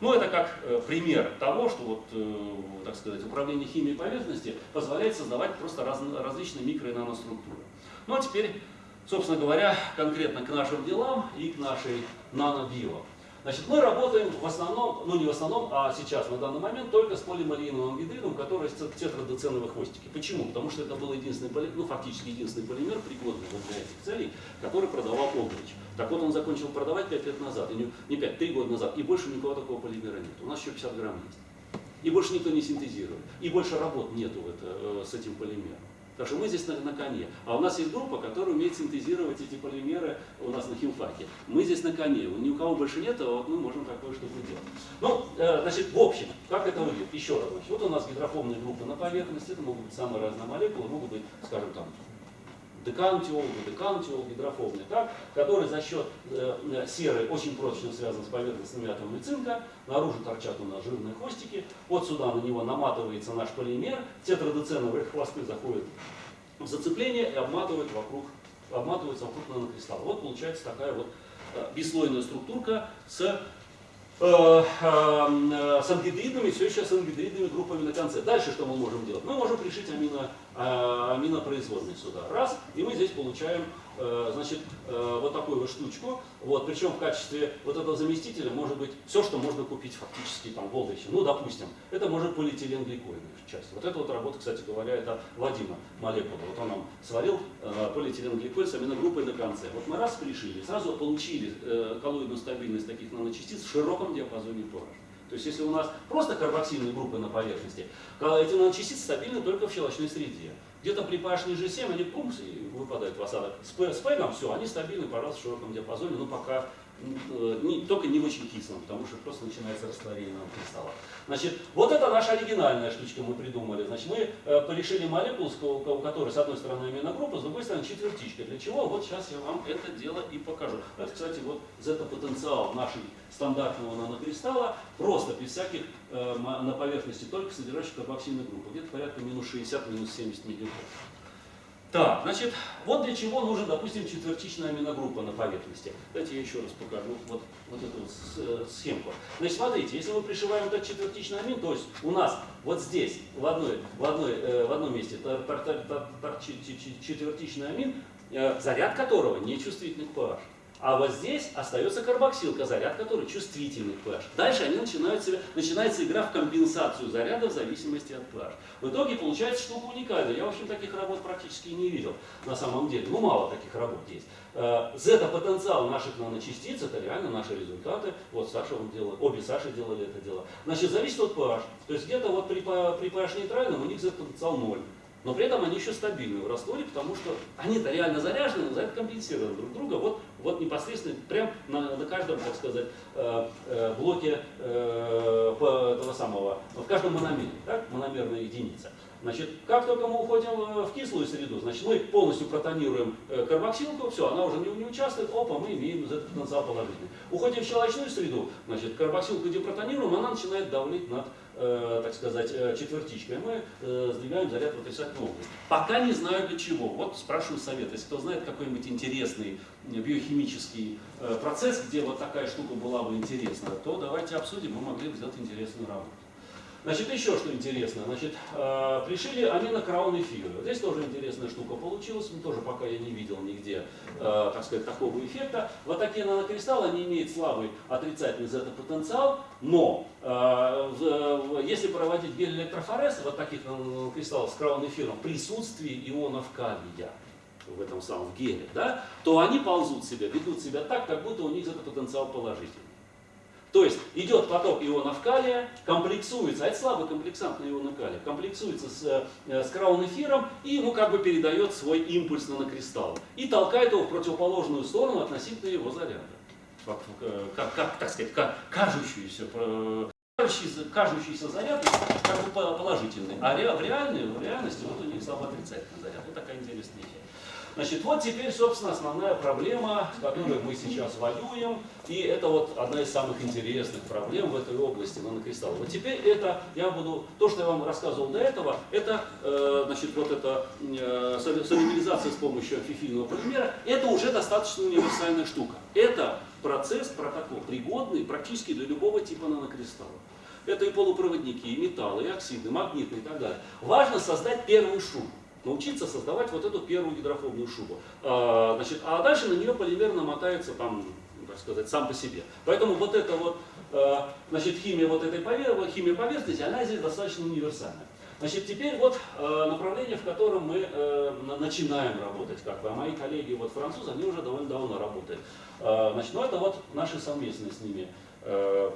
Ну, это как пример того, что вот, так сказать, управление химией поверхности позволяет создавать просто раз, различные микро- и наноструктуры. Ну, а теперь, собственно говоря, конкретно к нашим делам и к нашей нанобио. Значит, мы работаем в основном, ну не в основном, а сейчас, на данный момент, только с полимариновым гидридом, который тетрадоценовые хвостики. Почему? Потому что это был единственный полимер, ну фактически единственный полимер, пригодный вот для этих целей, который продавал Олдрич. Так вот он закончил продавать 5 лет назад, и не, не 5, 3 года назад, и больше никого такого полимера нет. У нас еще 50 грамм есть. И больше никто не синтезирует. И больше работ нету это, э, с этим полимером. Так что мы здесь на, на коне. А у нас есть группа, которая умеет синтезировать эти полимеры у нас на химфаке. Мы здесь на коне. Ни у кого больше нет, а вот мы можем такое штуку делать. Ну, э, значит, в общем, как это выглядит? Еще раз. Вот у нас гидрофобные группы на поверхности. Это могут быть самые разные молекулы. Могут быть, скажем, там, декантиол, декантиол, гидрофобный, так, который за счет э, э, серы очень прочно связан с поверхностными атомами цинка, наружу торчат у нас жирные хвостики, вот сюда на него наматывается наш полимер, тетрадеценовые хвосты заходят в зацепление и обматывают вокруг, обматываются вокруг нанокристалла. Вот получается такая вот э, бесслойная структурка с Э, с ангидридными, все еще с ангидридными группами на конце. Дальше что мы можем делать? Мы можем пришить амино, аминопроизводные сюда. Раз, и мы здесь получаем Э, значит, э, вот такую вот штучку. Вот, причем в качестве вот этого заместителя может быть все, что можно купить фактически там в Олдвиче. Ну, допустим, это может полиэтиленгликольная часть. Вот эта вот работа, кстати говоря, это Вадима молекула. Вот он нам сварил э, полиэтиленгликоль с аминогруппой на конце. Вот мы раз пришили, сразу получили э, коллоидную стабильность таких наночастиц в широком диапазоне pH. То есть если у нас просто карбоксильные группы на поверхности, эти наночастицы стабильны только в щелочной среде. Где-то при pH ниже 7 они пумс и выпадают в осадок. С, с пегом все, они стабильны, пожалуйста, в широком диапазоне, но пока не, только не очень кислом, потому что просто начинается растворение кристалла. Значит, вот это наша оригинальная штучка мы придумали. Значит, мы э, порешили молекулу, у которой с одной стороны аминогруппа, с другой стороны четвертичка. Для чего? Вот сейчас я вам это дело и покажу. Это, кстати, вот зета-потенциал нашей стандартного нанокристалла, просто без всяких э, на поверхности, только содержащих карбоксильную группу. Где-то порядка минус 60, минус 70 миллиграмм. Так, значит, вот для чего нужен, допустим, четвертичная аминогруппа на поверхности. Давайте я еще раз покажу вот, вот эту вот э, схемку. Значит, смотрите, если мы пришиваем этот четвертичный амин, то есть у нас вот здесь, в, одной, в, одной, э, в одном месте четвертичный амин, э, заряд которого не чувствительный к pH. А вот здесь остается карбоксилка, заряд который чувствительный к pH. Дальше они начинают себя, начинается игра в компенсацию заряда в зависимости от pH. В итоге получается штука уникальная. Я, в общем, таких работ практически не видел на самом деле. Ну, мало таких работ есть. Э, зета-потенциал наших наночастиц, это реально наши результаты. Вот Саша он делал, обе Саши делали это дело. Значит, зависит от pH. То есть где-то вот при, при pH нейтральном у них зета-потенциал 0 но при этом они еще стабильны в растворе, потому что они-то реально заряжены, но за это компенсируют друг друга. Вот, вот непосредственно прям на, на каждом, так сказать, э, э, блоке э, этого самого, в каждом мономере, так, мономерная единица. Значит, как только мы уходим в кислую среду, значит, мы полностью протонируем карбоксилку, все, она уже не, не участвует, опа, мы имеем этот потенциал положительный. Уходим в щелочную среду, значит, карбоксилку депротонируем, она начинает давлить над э, так сказать, э, четвертичкой, мы э, сдвигаем заряд в отрицательную область. Пока не знаю для чего. Вот спрашиваю совет. Если кто знает какой-нибудь интересный биохимический э, процесс, где вот такая штука была бы интересна, то давайте обсудим, мы могли бы сделать интересную работу. Значит, еще что интересно. Значит, э, пришили аминокраун эфиры. Здесь тоже интересная штука получилась. Ну, тоже пока я не видел нигде, э, так сказать, такого эффекта. Вот такие нанокристаллы, они имеют слабый отрицательный зета-потенциал, но э, если проводить гель-электрофорез вот таких нанокристаллов с краун эфиром, присутствие ионов калия в этом самом геле, да, то они ползут себя, ведут себя так, как будто у них этот положительный. То есть идет поток ионов калия, комплексуется, а это слабый комплексант на ионы калия, комплексуется с, э, с краун-эфиром и ему как бы передает свой импульс нанокристалл и толкает его в противоположную сторону относительно его заряда. Как, как, как так сказать, как кажущуюся, кажущийся, кажущийся заряд как бы положительный, а в, реальной, в реальности вот у них слабо отрицательный заряд. Вот такая интересная вещь. Значит, вот теперь, собственно, основная проблема, с которой мы сейчас воюем, и это вот одна из самых интересных проблем в этой области нанокристалла. Вот теперь это, я буду, то, что я вам рассказывал до этого, это, э, значит, вот эта э, солидеризация с помощью амфифильного полимера, это уже достаточно универсальная штука. Это процесс, протокол, пригодный практически для любого типа нанокристалла. Это и полупроводники, и металлы, и оксиды, магниты и так далее. Важно создать первую шубу научиться создавать вот эту первую гидрофобную шубу. А, значит, а дальше на нее полимер намотается там, так сказать, сам по себе. Поэтому вот эта вот, а, значит, химия вот этой поверхности, химия поверхности, она здесь достаточно универсальная. Значит, теперь вот э, направление, в котором мы э, начинаем работать, как бы, а мои коллеги вот французы, они уже довольно давно работают. Значит, ну это вот наши совместные с ними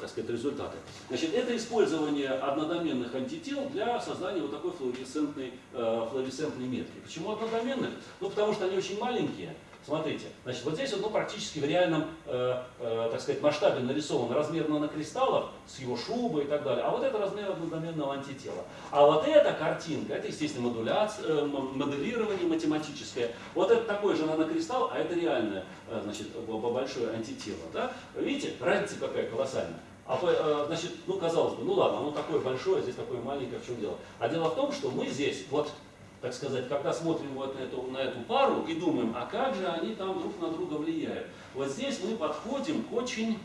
так сказать, результаты. Значит, это использование однодоменных антител для создания вот такой флуоресцентной, э, флуоресцентной метки. Почему однодоменных? Ну, потому что они очень маленькие, Смотрите, значит, вот здесь вот, ну, практически в реальном, э, э, так сказать, масштабе нарисован размер нанокристаллов с его шубой и так далее, а вот это размер однодоменного антитела. А вот эта картинка, это, естественно, модуляция, э, моделирование математическое. Вот это такой же нанокристалл, а это реальное, э, значит, большое антитело. Да? Видите, разница какая колоссальная. А, э, значит, ну, казалось бы, ну ладно, оно такое большое, здесь такое маленькое, в чем дело? А дело в том, что мы здесь, вот так сказать, когда смотрим вот эту, на эту пару и думаем, а как же они там друг на друга влияют. Вот здесь мы подходим к очень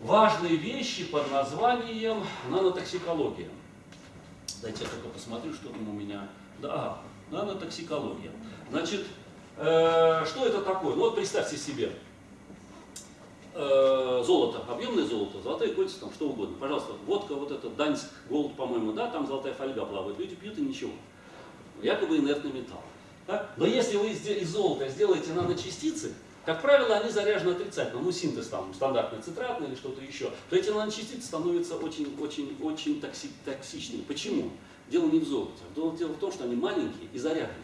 важной вещи под названием нанотоксикология. Дайте я только посмотрю, что там у меня. Да, нанотоксикология. Значит, э, что это такое? Ну вот представьте себе, э, золото, объемное золото, золотые кольца, там что угодно. Пожалуйста, водка, вот это Даньск, голд, по-моему, да, там золотая фольга плавает. Люди пьют и ничего. Якобы инертный металл. Да? Но если вы из золота сделаете наночастицы, как правило, они заряжены отрицательно, ну синтез там стандартный цитратный или что-то еще, то эти наночастицы становятся очень-очень-очень токси токсичными. Почему? Дело не в золоте. Дело в том, что они маленькие и заряжены.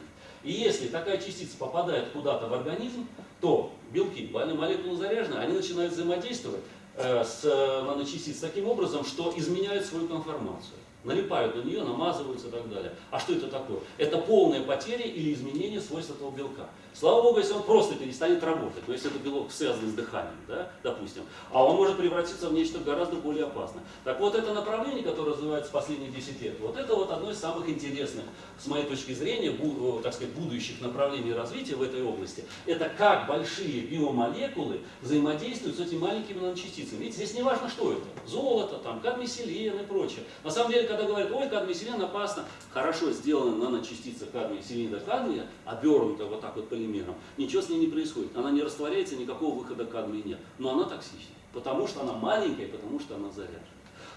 И если такая частица попадает куда-то в организм, то белки, молекулы заряжены, они начинают взаимодействовать э, с э, наночастицей таким образом, что изменяют свою конформацию налипают на нее, намазываются и так далее. А что это такое? Это полная потеря или изменение свойств этого белка. Слава Богу, если он просто перестанет работать, то есть это белок связан с дыханием, да, допустим, а он может превратиться в нечто гораздо более опасное. Так вот, это направление, которое развивается последние 10 лет, вот это вот одно из самых интересных, с моей точки зрения, бу, так сказать, будущих направлений развития в этой области. Это как большие биомолекулы взаимодействуют с этими маленькими наночастицами. Видите, здесь не важно, что это. Золото, там, кадмий, селен и прочее. На самом деле, когда говорят, ой, кадмий, селен опасно, хорошо сделана наночастица кадмия, селена, кадмия, обернута вот так вот полимером, ничего с ней не происходит. Она не растворяется, никакого выхода кадмия нет. Но она токсична, потому что она маленькая, потому что она заряжена.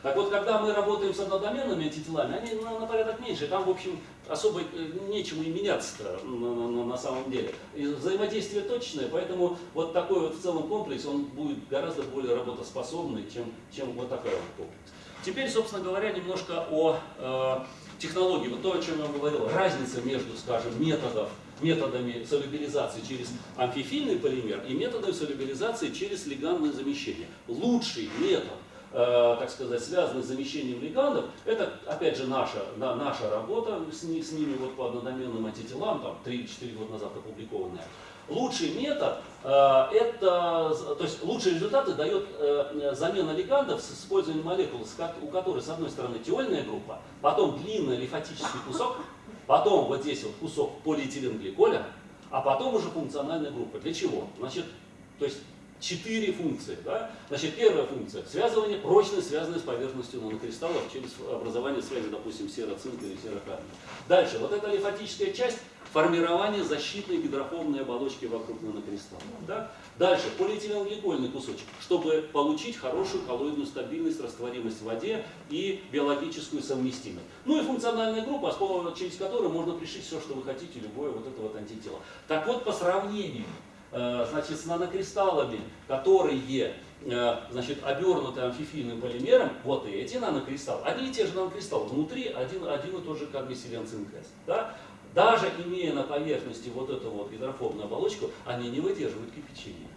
Так вот, когда мы работаем с однодоменными антителами, они на, на порядок меньше, там, в общем, особо э, нечему и меняться на, на, на самом деле. И взаимодействие точное, поэтому вот такой вот в целом комплекс, он будет гораздо более работоспособный, чем, чем вот такой вот комплекс. Теперь, собственно говоря, немножко о э, технологии. Вот то, о чем я говорил, разница между, скажем, методов методами солюбилизации через амфифильный полимер и методами солюбилизации через легандное замещение. Лучший метод э, так сказать, связанный с замещением легандов, это, опять же, наша, на, наша работа с, с ними вот по однодоменным антителам, там 3-4 года назад опубликованная. Лучший метод, это, то есть лучшие результаты дает э, замена легандов с использованием молекул, у которой с одной стороны теольная группа, потом длинный лимфатический кусок, Потом вот здесь вот кусок полиэтиленгликоля, а потом уже функциональная группа. Для чего? Значит, то есть четыре функции. Да? Значит, первая функция – связывание, прочно связанное с поверхностью нанокристаллов через образование связи, допустим, сероцинк или серокадмия. Дальше, вот эта лимфатическая часть – формирование защитной гидрофобной оболочки вокруг нанокристалла. Да? Дальше, полиэтиленгликольный кусочек, чтобы получить хорошую коллоидную стабильность, растворимость в воде и биологическую совместимость. Ну и функциональная группа, через которую можно пришить все, что вы хотите, любое вот это вот антитело. Так вот, по сравнению значит, с нанокристаллами, которые э, значит, обернуты амфифийным полимером, вот эти нанокристаллы, одни и те же нанокристаллы, внутри один, один и тот же кадмий селен цинк да? Даже имея на поверхности вот эту вот гидрофобную оболочку, они не выдерживают кипячения.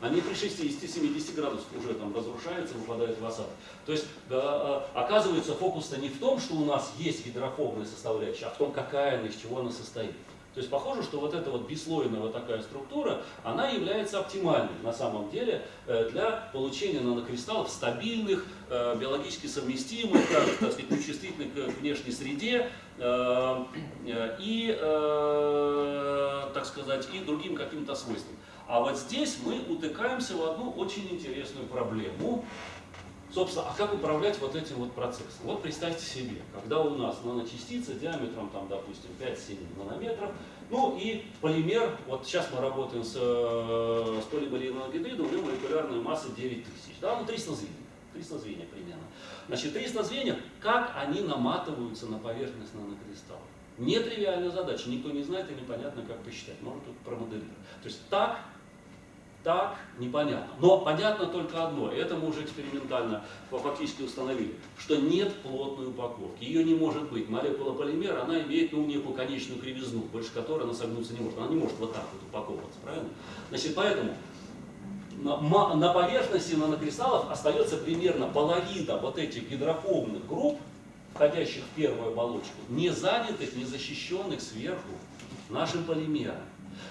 Они при 60-70 градусах уже там разрушаются, выпадают в осадок. То есть э, оказывается фокус-то не в том, что у нас есть гидрофобная составляющая, а в том, какая она, из чего она состоит. То есть похоже, что вот эта вот бесслойная вот такая структура, она является оптимальной на самом деле э, для получения нанокристаллов стабильных, э, биологически совместимых, так сказать, нечувствительных к внешней среде э, и, так сказать, и другим каким-то свойствам. А вот здесь мы утыкаемся в одну очень интересную проблему, Собственно, а как управлять вот этим вот процессом? Вот представьте себе, когда у нас наночастица диаметром, там, допустим, 5-7 нанометров, ну и полимер, вот сейчас мы работаем с, э, с полимериновым гидридом, у него молекулярная масса 9000, да, ну 300 звеньев, 300 звеньев примерно. Значит, 300 звеньев, как они наматываются на поверхность нанокристалла? Нетривиальная задача, никто не знает и непонятно, как посчитать, можно тут промоделировать. То есть так так, непонятно. Но понятно только одно, это мы уже экспериментально фактически установили, что нет плотной упаковки. Ее не может быть. Молекула полимера, она имеет ну, некую конечную кривизну, больше которой она согнуться не может. Она не может вот так вот упаковываться, правильно? Значит, поэтому на, поверхности нанокристаллов остается примерно половина вот этих гидрофобных групп, входящих в первую оболочку, не занятых, не защищенных сверху нашим полимером.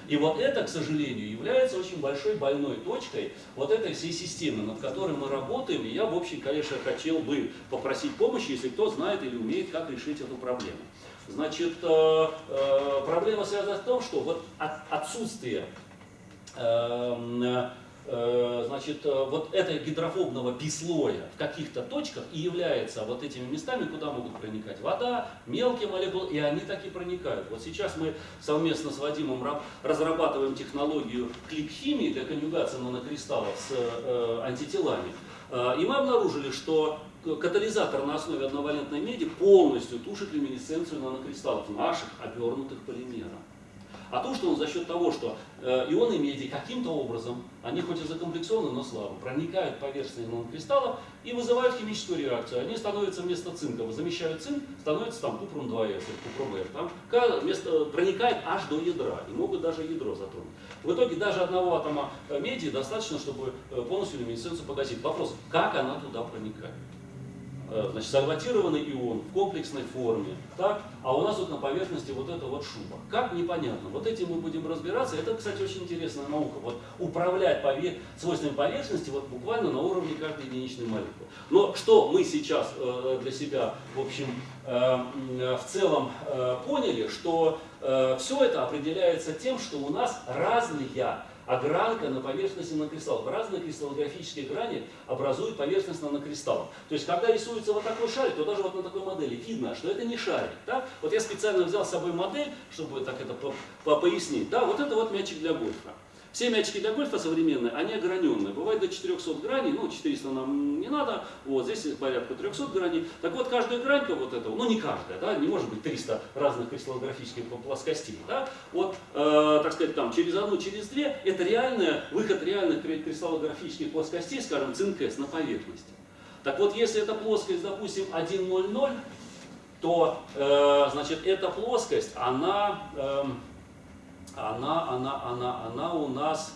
И вот это, к сожалению, является очень большой больной точкой вот этой всей системы, над которой мы работаем. И я, в общем, конечно, хотел бы попросить помощи, если кто знает или умеет, как решить эту проблему. Значит, э, э, проблема связана в том, что вот отсутствие эм, значит, э, вот этого гидрофобного бислоя в каких-то точках и является вот этими местами, куда могут проникать вода, мелкие молекулы, и они так и проникают. Вот сейчас мы совместно с Вадимом разрабатываем технологию клик-химии для конъюгации нанокристаллов с э, антителами. Э, и мы обнаружили, что катализатор на основе одновалентной меди полностью тушит люминесценцию нанокристаллов наших обернутых полимеров а то, что он за счет того, что э, ионы меди каким-то образом, они хоть и закомплексованы, но слабо, проникают поверхность нанокристаллов и вызывают химическую реакцию. Они становятся вместо цинка, замещают цинк, становится там купрум 2С или купрум R. Там вместо, проникает аж до ядра и могут даже ядро затронуть. В итоге даже одного атома меди достаточно, чтобы э, полностью люминесценцию погасить. Вопрос, как она туда проникает? Э, значит, сальватированный ион в комплексной форме, так? а у нас вот на поверхности вот эта вот шуба. Как? Непонятно. Вот этим мы будем разбираться. Это, кстати, очень интересная наука. Вот управлять повер... свойствами поверхности вот буквально на уровне каждой единичной молекулы. Но что мы сейчас э, для себя, в общем, э, в целом э, поняли, что э, все это определяется тем, что у нас разные огранка на поверхности нанокристаллов. Разные кристаллографические грани образуют поверхность нанокристаллов. То есть, когда рисуется вот такой шарик, то даже вот на такой модели видно, что это не шарик. Да? Вот я специально взял с собой модель, чтобы так это по по пояснить. Да, вот это вот мячик для гольфа. Все мячики для гольфа современные, они ограненные. Бывает до 400 граней, ну 400 нам не надо, вот здесь порядка 300 граней. Так вот, каждая гранька вот этого, ну не каждая, да, не может быть 300 разных кристаллографических плоскостей, да, вот, э, так сказать, там через одну, через две, это реальная, выход реальных кристаллографических плоскостей, скажем, цинк на поверхности. Так вот, если эта плоскость, допустим, 1,00, то, э, значит, эта плоскость, она... Э, она, она, она, она у нас,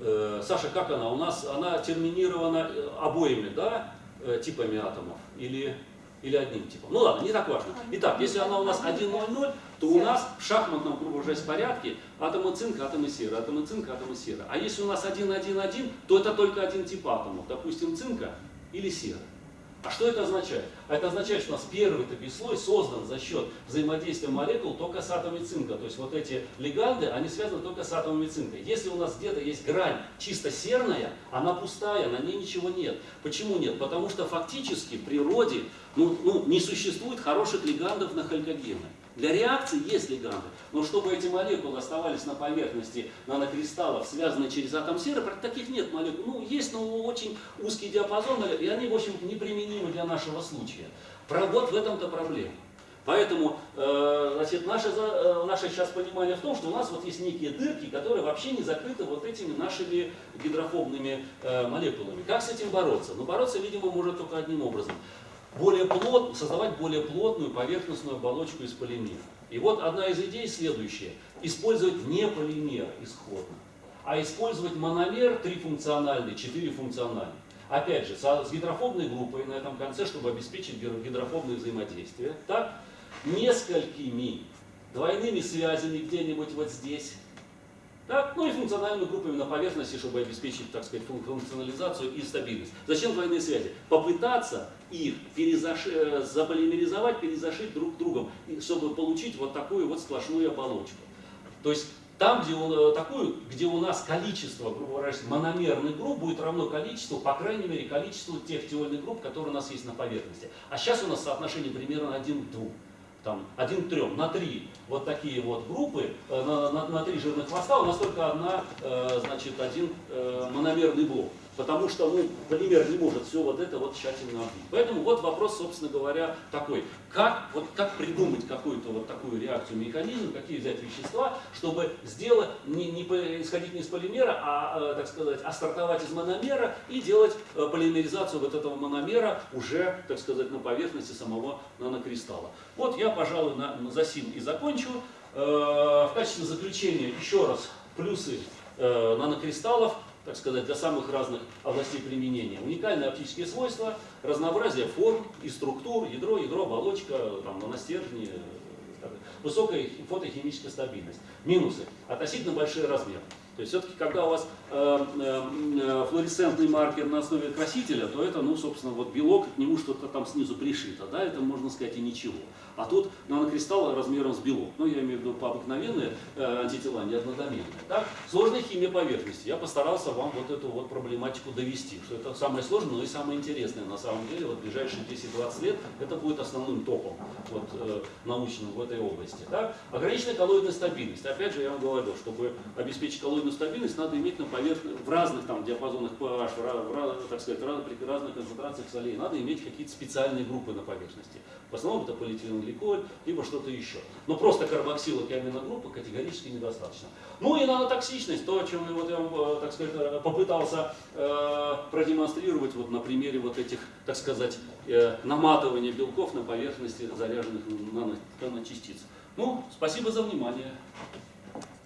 э, Саша, как она? У нас она терминирована э, обоими, да, э, типами атомов или, или одним типом. Ну ладно, не так важно. Итак, если она у нас 1,00, то у нас в шахматном кругу порядке атомы цинка, атомы серы, атомы цинка, атомы серы. А если у нас 1,1,1, то это только один тип атомов, допустим, цинка или серы. А что это означает? Это означает, что у нас первый такой слой создан за счет взаимодействия молекул только с атомами цинка. То есть вот эти лиганды, они связаны только с атомами цинка. Если у нас где-то есть грань чисто серная, она пустая, на ней ничего нет. Почему нет? Потому что фактически в природе ну, ну, не существует хороших лигандов на халькогены. Для реакции есть лиганды, но чтобы эти молекулы оставались на поверхности нанокристаллов, связанные через атом серы, таких нет молекул. Ну, есть, но очень узкий диапазон, и они, в общем, неприменимы для нашего случая. Вот в этом-то проблема. Поэтому э, значит, наше, э, наше сейчас понимание в том, что у нас вот есть некие дырки, которые вообще не закрыты вот этими нашими гидрофобными э, молекулами. Как с этим бороться? Ну, бороться, видимо, может только одним образом более плот, создавать более плотную поверхностную оболочку из полимера. И вот одна из идей следующая. Использовать не полимер исходно, а использовать мономер трифункциональный, четырефункциональный. Опять же, с гидрофобной группой на этом конце, чтобы обеспечить гидрофобное взаимодействие. Так, несколькими двойными связями где-нибудь вот здесь так? Ну и функциональными группами на поверхности, чтобы обеспечить, так сказать, функционализацию и стабильность. Зачем двойные связи? Попытаться их перезаши, э, заполимеризовать, перезашить друг другом, чтобы получить вот такую вот сплошную оболочку. То есть там, где, у, э, такую, где у нас количество, грубо говоря, мономерных групп будет равно количеству, по крайней мере, количеству тех теольных групп, которые у нас есть на поверхности. А сейчас у нас соотношение примерно 1 к 2 там, один к трем, на три вот такие вот группы, э, на, на, на три жирных хвоста у нас только одна, э, значит, один э, мономерный блок потому что ну, полимер не может все вот это вот тщательно отбить. Поэтому вот вопрос, собственно говоря, такой. Как, вот, как придумать какую-то вот такую реакцию, механизм, какие взять вещества, чтобы сделать, не, не исходить не из полимера, а, э, так сказать, а стартовать из мономера и делать э, полимеризацию вот этого мономера уже, так сказать, на поверхности самого нанокристалла. Вот я, пожалуй, на, на засим и закончу. Э, в качестве заключения еще раз плюсы нанокристаллов так сказать, для самых разных областей применения. Уникальные оптические свойства, разнообразие форм и структур, ядро, ядро, оболочка, там, наностержни, э, высокая фотохимическая стабильность. Минусы. Относительно большие размеры. То есть все-таки, когда у вас э, э, флуоресцентный маркер на основе красителя, то это, ну, собственно, вот белок, к нему что-то там снизу пришито, да, это можно сказать и ничего. А тут нанокристалл размером с белок. Ну, я имею в виду по обыкновенные э, антитела, не однодоменные. Так? Сложная химия поверхности. Я постарался вам вот эту вот проблематику довести, что это самое сложное, но и самое интересное. На самом деле, вот ближайшие 10-20 лет это будет основным топом вот, э, научным в этой области. Так? Ограниченная коллоидная стабильность. Опять же, я вам говорил, чтобы обеспечить коллоидную стабильность, надо иметь на поверхности, в разных там диапазонах pH, в, в, так сказать, при разных концентрациях солей, надо иметь какие-то специальные группы на поверхности. В основном это полиэтиленгликоль, либо что-то еще. Но просто карбоксилок и аминогруппы категорически недостаточно. Ну и нанотоксичность, то, о чем вот я вам, э, так сказать, э, попытался э, продемонстрировать вот на примере вот этих, так сказать, э, наматывания белков на поверхности заряженных наночастиц. Ну, спасибо за внимание.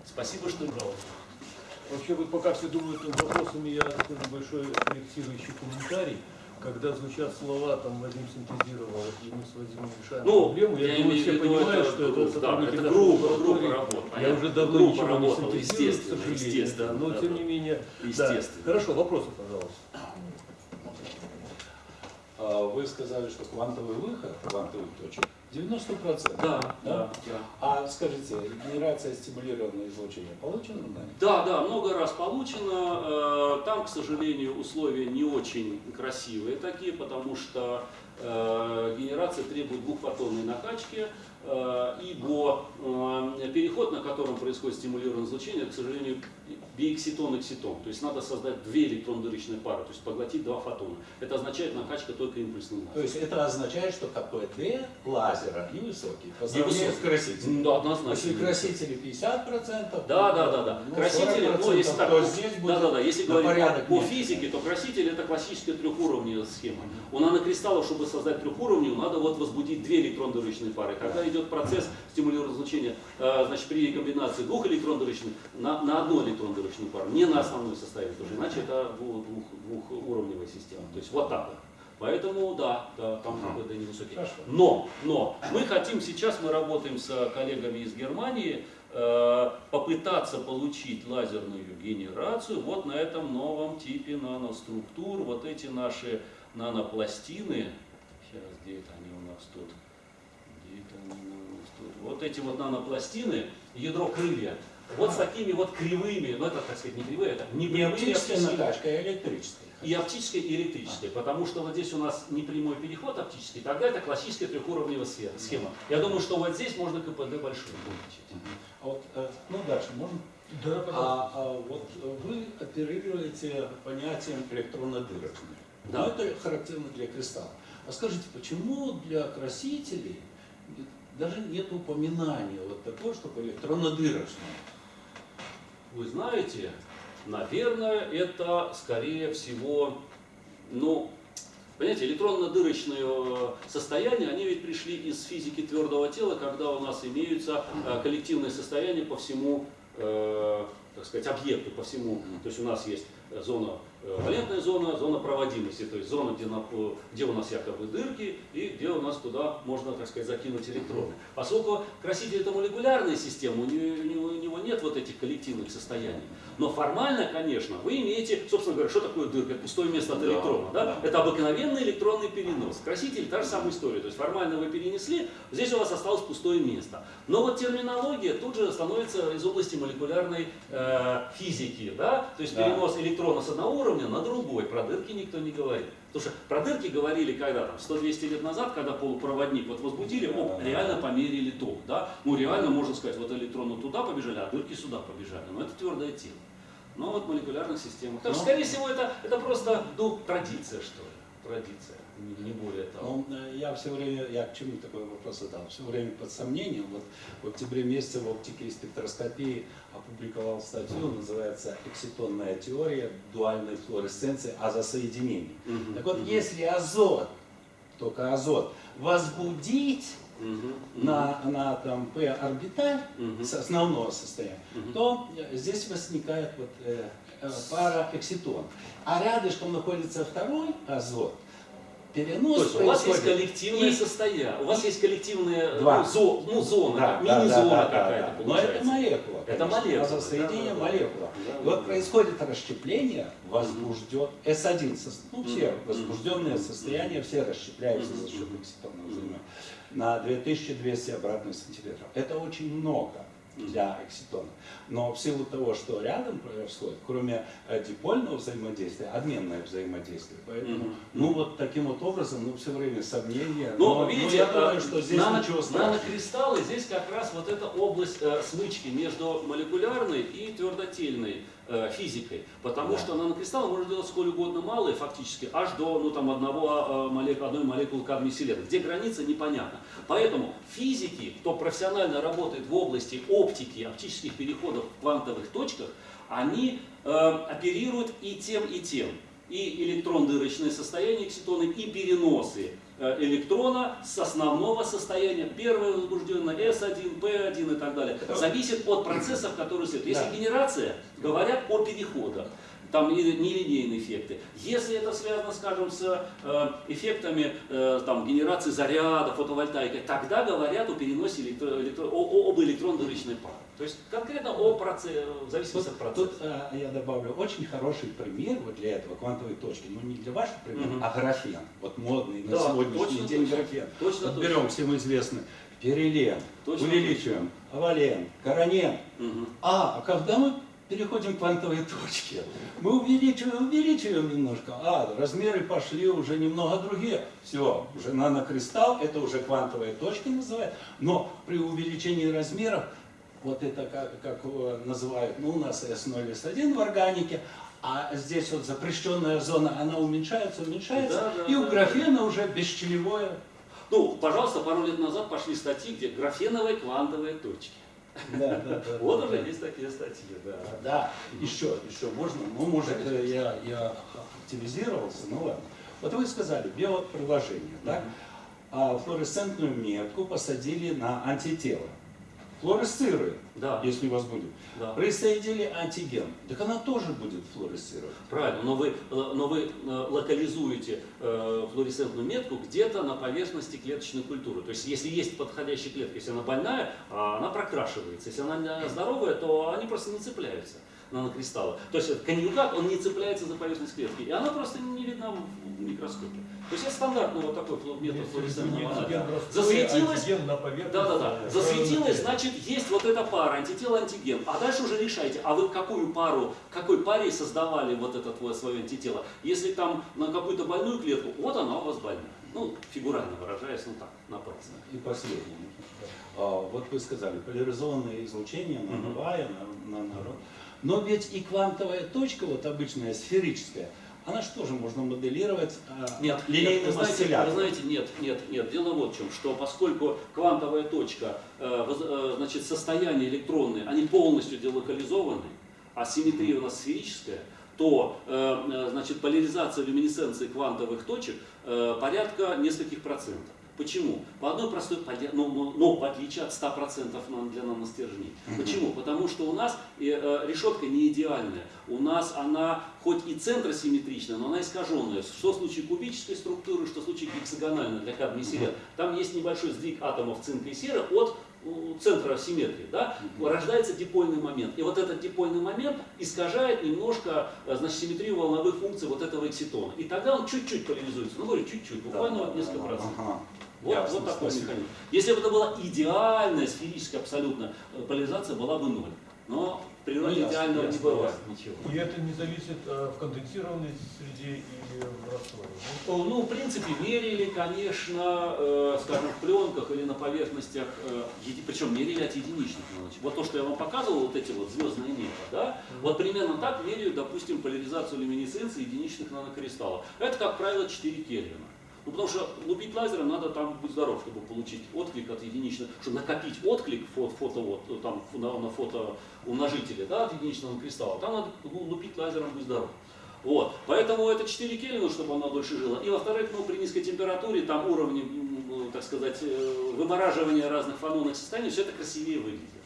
Спасибо, что брал. Вообще, вот пока все думают над вопросами, я такой небольшой корректирующий комментарий когда звучат слова, там Вадим синтезировал, и мы с Вадимом решаем ну, проблему, я, я думаю, все понимают, что это сотрудники да, это группа, группа работ. Я уже давно группа ничего работала, не синтезирую, к сожалению, да, но да, тем не менее. Естественно. Да. Хорошо, вопросы, пожалуйста. А, вы сказали, что квантовый выход квантовых точек 90%. Да, да, да. А скажите, генерация стимулированного излучения получена? Да, да, много раз получено. Э, там, к сожалению, условия не очень красивые такие, потому что э, генерация требует двухфотонной накачки, э, ибо переход, на котором происходит стимулированное излучение, к сожалению, биэкситон-экситон. То есть надо создать две электрон-дырочные пары, то есть поглотить два фотона. Это означает накачка только импульсным лазером. То есть это означает, что КПД лазера и высокий по сравнению с красителем. Да, однозначно. Если красители 50%, да, да, да, да. Ну, красители, ну, если так, то здесь будет да, да, да, если говорить порядок по физике, то краситель это классическая трехуровневая схема. У нанокристаллов, чтобы создать трехуровневую, надо вот возбудить две электрон-дырочные пары. Когда идет процесс стимулированного излучения, э, значит, при комбинации двух электрон-дырочных на, на одну электрон-дырочную промежуточную пару, не на основной составе тоже, иначе это двух, двухуровневая система. То есть вот так вот. Поэтому да, да там КПД невысокий. Но, но мы хотим сейчас, мы работаем с коллегами из Германии, э, попытаться получить лазерную генерацию вот на этом новом типе наноструктур. Вот эти наши нанопластины, Сейчас, где это они у нас тут? Где это они у нас тут? Вот эти вот нанопластины, ядро крылья, вот с такими вот кривыми, ну это, так сказать, не кривые, это не прямые оптическая оптические- накачка, а электрическая. и оптической, и электрической, потому что вот здесь у нас не прямой переход оптический, тогда это классическая трехуровневая сфера- схема. Я думаю, что вот здесь можно КПД большой увеличить. А вот, э, ну дальше можно. Да, пожалуйста. А, а вот вы оперируете понятием электронно-дырочной. Да. Ну, это характерно для кристалла. А скажите, почему для красителей даже нет упоминания вот такого, чтобы электронно-дырочная? Вы знаете, наверное, это скорее всего, ну, понимаете, электронно-дырочные состояния, они ведь пришли из физики твердого тела, когда у нас имеются э, коллективные состояния по всему, э, так сказать, объекту, по всему. То есть у нас есть э, зона, э, валентная зона, зона проводимости, то есть зона, где, на- где у нас якобы дырки и где у нас туда можно, так сказать, закинуть электроны. Поскольку краситель это молекулярная система, у него- у него нет вот этих коллективных состояний. Но формально, конечно, вы имеете, собственно говоря, что такое дырка? Это пустое место от Да, электрона. Да? да. Это обыкновенный электронный перенос. Краситель та же самая история. То есть формально вы перенесли, здесь у вас осталось пустое место. Но вот терминология тут же становится из области молекулярной э, физики. Да? То есть Да. перенос электрона с одного уровня на другой. Про дырки никто не говорит. Потому что про дырки говорили когда там, 100-200 лет назад, когда полупроводник вот возбудили, оп, реально померили ток. Да? Ну реально можно сказать, вот электроны туда побежали, а дырки сюда побежали. Но это твердое тело. Но вот в молекулярных системах. Что, Ну. скорее всего, это, это просто ну, традиция, что ли. Традиция, не, не более того. Ну, э, я все время, я к чему такой вопрос задал, все время под сомнением, вот в октябре месяце в оптике и спектроскопии опубликовал статью, называется «Экситонная теория дуальной флуоресценции азосоединений». Мгм. Так вот, Мгм. если азот, только азот, возбудить Мгм. на, на там, p-орбиталь Мгм. с основного состояния, Мгм. то э, здесь возникает вот, э, э, пара экситон. А рядышком находится второй азот. Перенос То есть у вас есть коллективное и- состояние, у вас есть коллективная Два. зо- ну, зона, Да, да, мини-зона да, да, какая-то да. Но получается. это молекула. Это молекула, Азосоединение да, да, да. молекула. Да, И да, вот да. происходит расщепление, возбужден S1, со- ну все Мгм. состояния, все расщепляются за счет экситонного взаимодействия на 2200 обратных сантиметров. Это очень много для экситона. Но в силу того, что рядом происходит, кроме э, дипольного взаимодействия, обменное взаимодействие. Поэтому, Мгм. ну вот таким вот образом, ну все время сомнения. Но, но, видите, я э, думаю, что здесь нано- ничего страшного. нанокристаллы, здесь как раз вот эта область э, смычки между молекулярной и твердотельной физикой. Потому Да. что нанокристаллы можно делать сколь угодно малые, фактически, аж до ну, там, одного, э, молекулы, одной молекулы кадмия селена. Где граница, непонятно. Поэтому физики, кто профессионально работает в области оптики, оптических переходов в квантовых точках, они э, оперируют и тем, и тем. И электрон-дырочные состояния экситоны, и переносы э, электрона с основного состояния, первое возбужденное, S1, P1 и так далее, зависит от процессов, которые следуют. Если Да. генерация, говорят о переходах, там не- нелинейные эффекты. Если это связано, скажем, с э, эффектами э, там, генерации заряда, фотовольтаики, тогда говорят о переносе электро- электро- об электрон-дырочной паре. То есть конкретно о процессе, в зависимости Тут, от тут, процесса. э, я добавлю очень хороший пример вот для этого квантовой точки, но не для вашего примера, Мгм. а графен. Вот модный на Да, сегодняшний точно, день точно. графен. Точно, вот точно. берем всем известный перелен, Точно, увеличиваем, овален, коронен. Мгм. А, а когда мы переходим к квантовой точке, мы увеличиваем, увеличиваем немножко, а размеры пошли уже немного другие. Все, уже нанокристалл, это уже квантовая точка называют, но при увеличении размеров, вот это как, как э, называют, ну у нас S0, S1 в органике, а здесь вот запрещенная зона, она уменьшается, уменьшается, Да, да, и у да. графена уже бесчелевое. Ну, пожалуйста, пару лет назад пошли статьи, где графеновые квантовые точки. Да, да, да. Вот да, уже да. есть такие статьи, да. Да, еще, еще можно, ну, может, э, я, я активизировался, ну ладно. Вот вы сказали, биоприложение, так? А флуоресцентную метку посадили на антитело. Флуоресцирует, Да, если у вас будет. да. Присоединили антиген, так она тоже будет флуоресцировать. Правильно, но вы, э, но вы э, локализуете э, флуоресцентную метку где-то на поверхности клеточной культуры. То есть, если есть подходящая клетка, если она больная, а, она прокрашивается. Если она здоровая, то они просто не цепляются нанокристаллы. То есть, конъюгат, он не цепляется за поверхность клетки, и она просто не видна в- микроскопе. То есть это стандартный вот такой метод флуоресцентного Антиген анализа. Засветилось, антиген на поверхности. да-да-да, засветилось, значит, есть вот эта пара, антитело-антиген. А дальше уже решайте, а вы какую пару, какой паре создавали вот это свое антитело. Если там на какую-то больную клетку, вот она у вас больная. Ну, фигурально выражаясь, ну так, напрасно. И последнее. А, Вот вы сказали, поляризованное излучение, нановая, на- наноро. Но ведь и квантовая точка, вот обычная сферическая, она что же можно моделировать а, Нет, линейным вы знаете, вы знаете, нет, нет, нет. Дело вот в чем, что поскольку квантовая точка, э, э, значит, состояние электронные, они полностью делокализованы, а симметрия у нас сферическая, то э, значит, поляризация люминесценции квантовых точек порядка нескольких процентов. Почему? По одной простой, но, но, но в отличие от 100% нам- для наностержней. Почему? Потому что у нас э, э, решетка не идеальная. У нас она хоть и центросимметричная, но она искаженная. Что в случае кубической структуры, что в случае гексагональной для кадмий серы. Там есть небольшой сдвиг атомов цинка и серы от центра симметрии, да, рождается дипольный момент. И вот этот дипольный момент искажает немножко э, значит, симметрию волновых функций вот этого экситона. И тогда он чуть-чуть поляризуется. Ну, говорю, чуть-чуть, буквально вот несколько процентов. Ага. Вот, Ясно, вот такой спасибо. механизм. Если бы это была идеальная сферическая абсолютно поляризация, была бы ноль. Но в природе Ну, ясно, идеального не бывает ничего. И это не зависит э, в конденсированной среде или в растворе. Ну, в принципе, мерили, конечно, э, скажем, в пленках или на поверхностях, э, еди- причем мерили от единичных. Вот то, что я вам показывал, вот эти вот звездные небо, да, вот примерно так меряют, допустим, поляризацию люминесценции единичных нанокристаллов. Это, как правило, 4 Кельвина. Ну, потому что лупить лазером надо там быть здоров, чтобы получить отклик от единичного, чтобы накопить отклик фото, фото вот, там, на, на фото умножителе, да, от единичного кристалла. Там надо ну, лупить лазером, быть здоров. Вот. Поэтому это 4 Кельвина, чтобы она дольше жила. И во-вторых, ну, при низкой температуре, там уровни, так сказать, э, вымораживания разных фанонных состояний, все это красивее выглядит.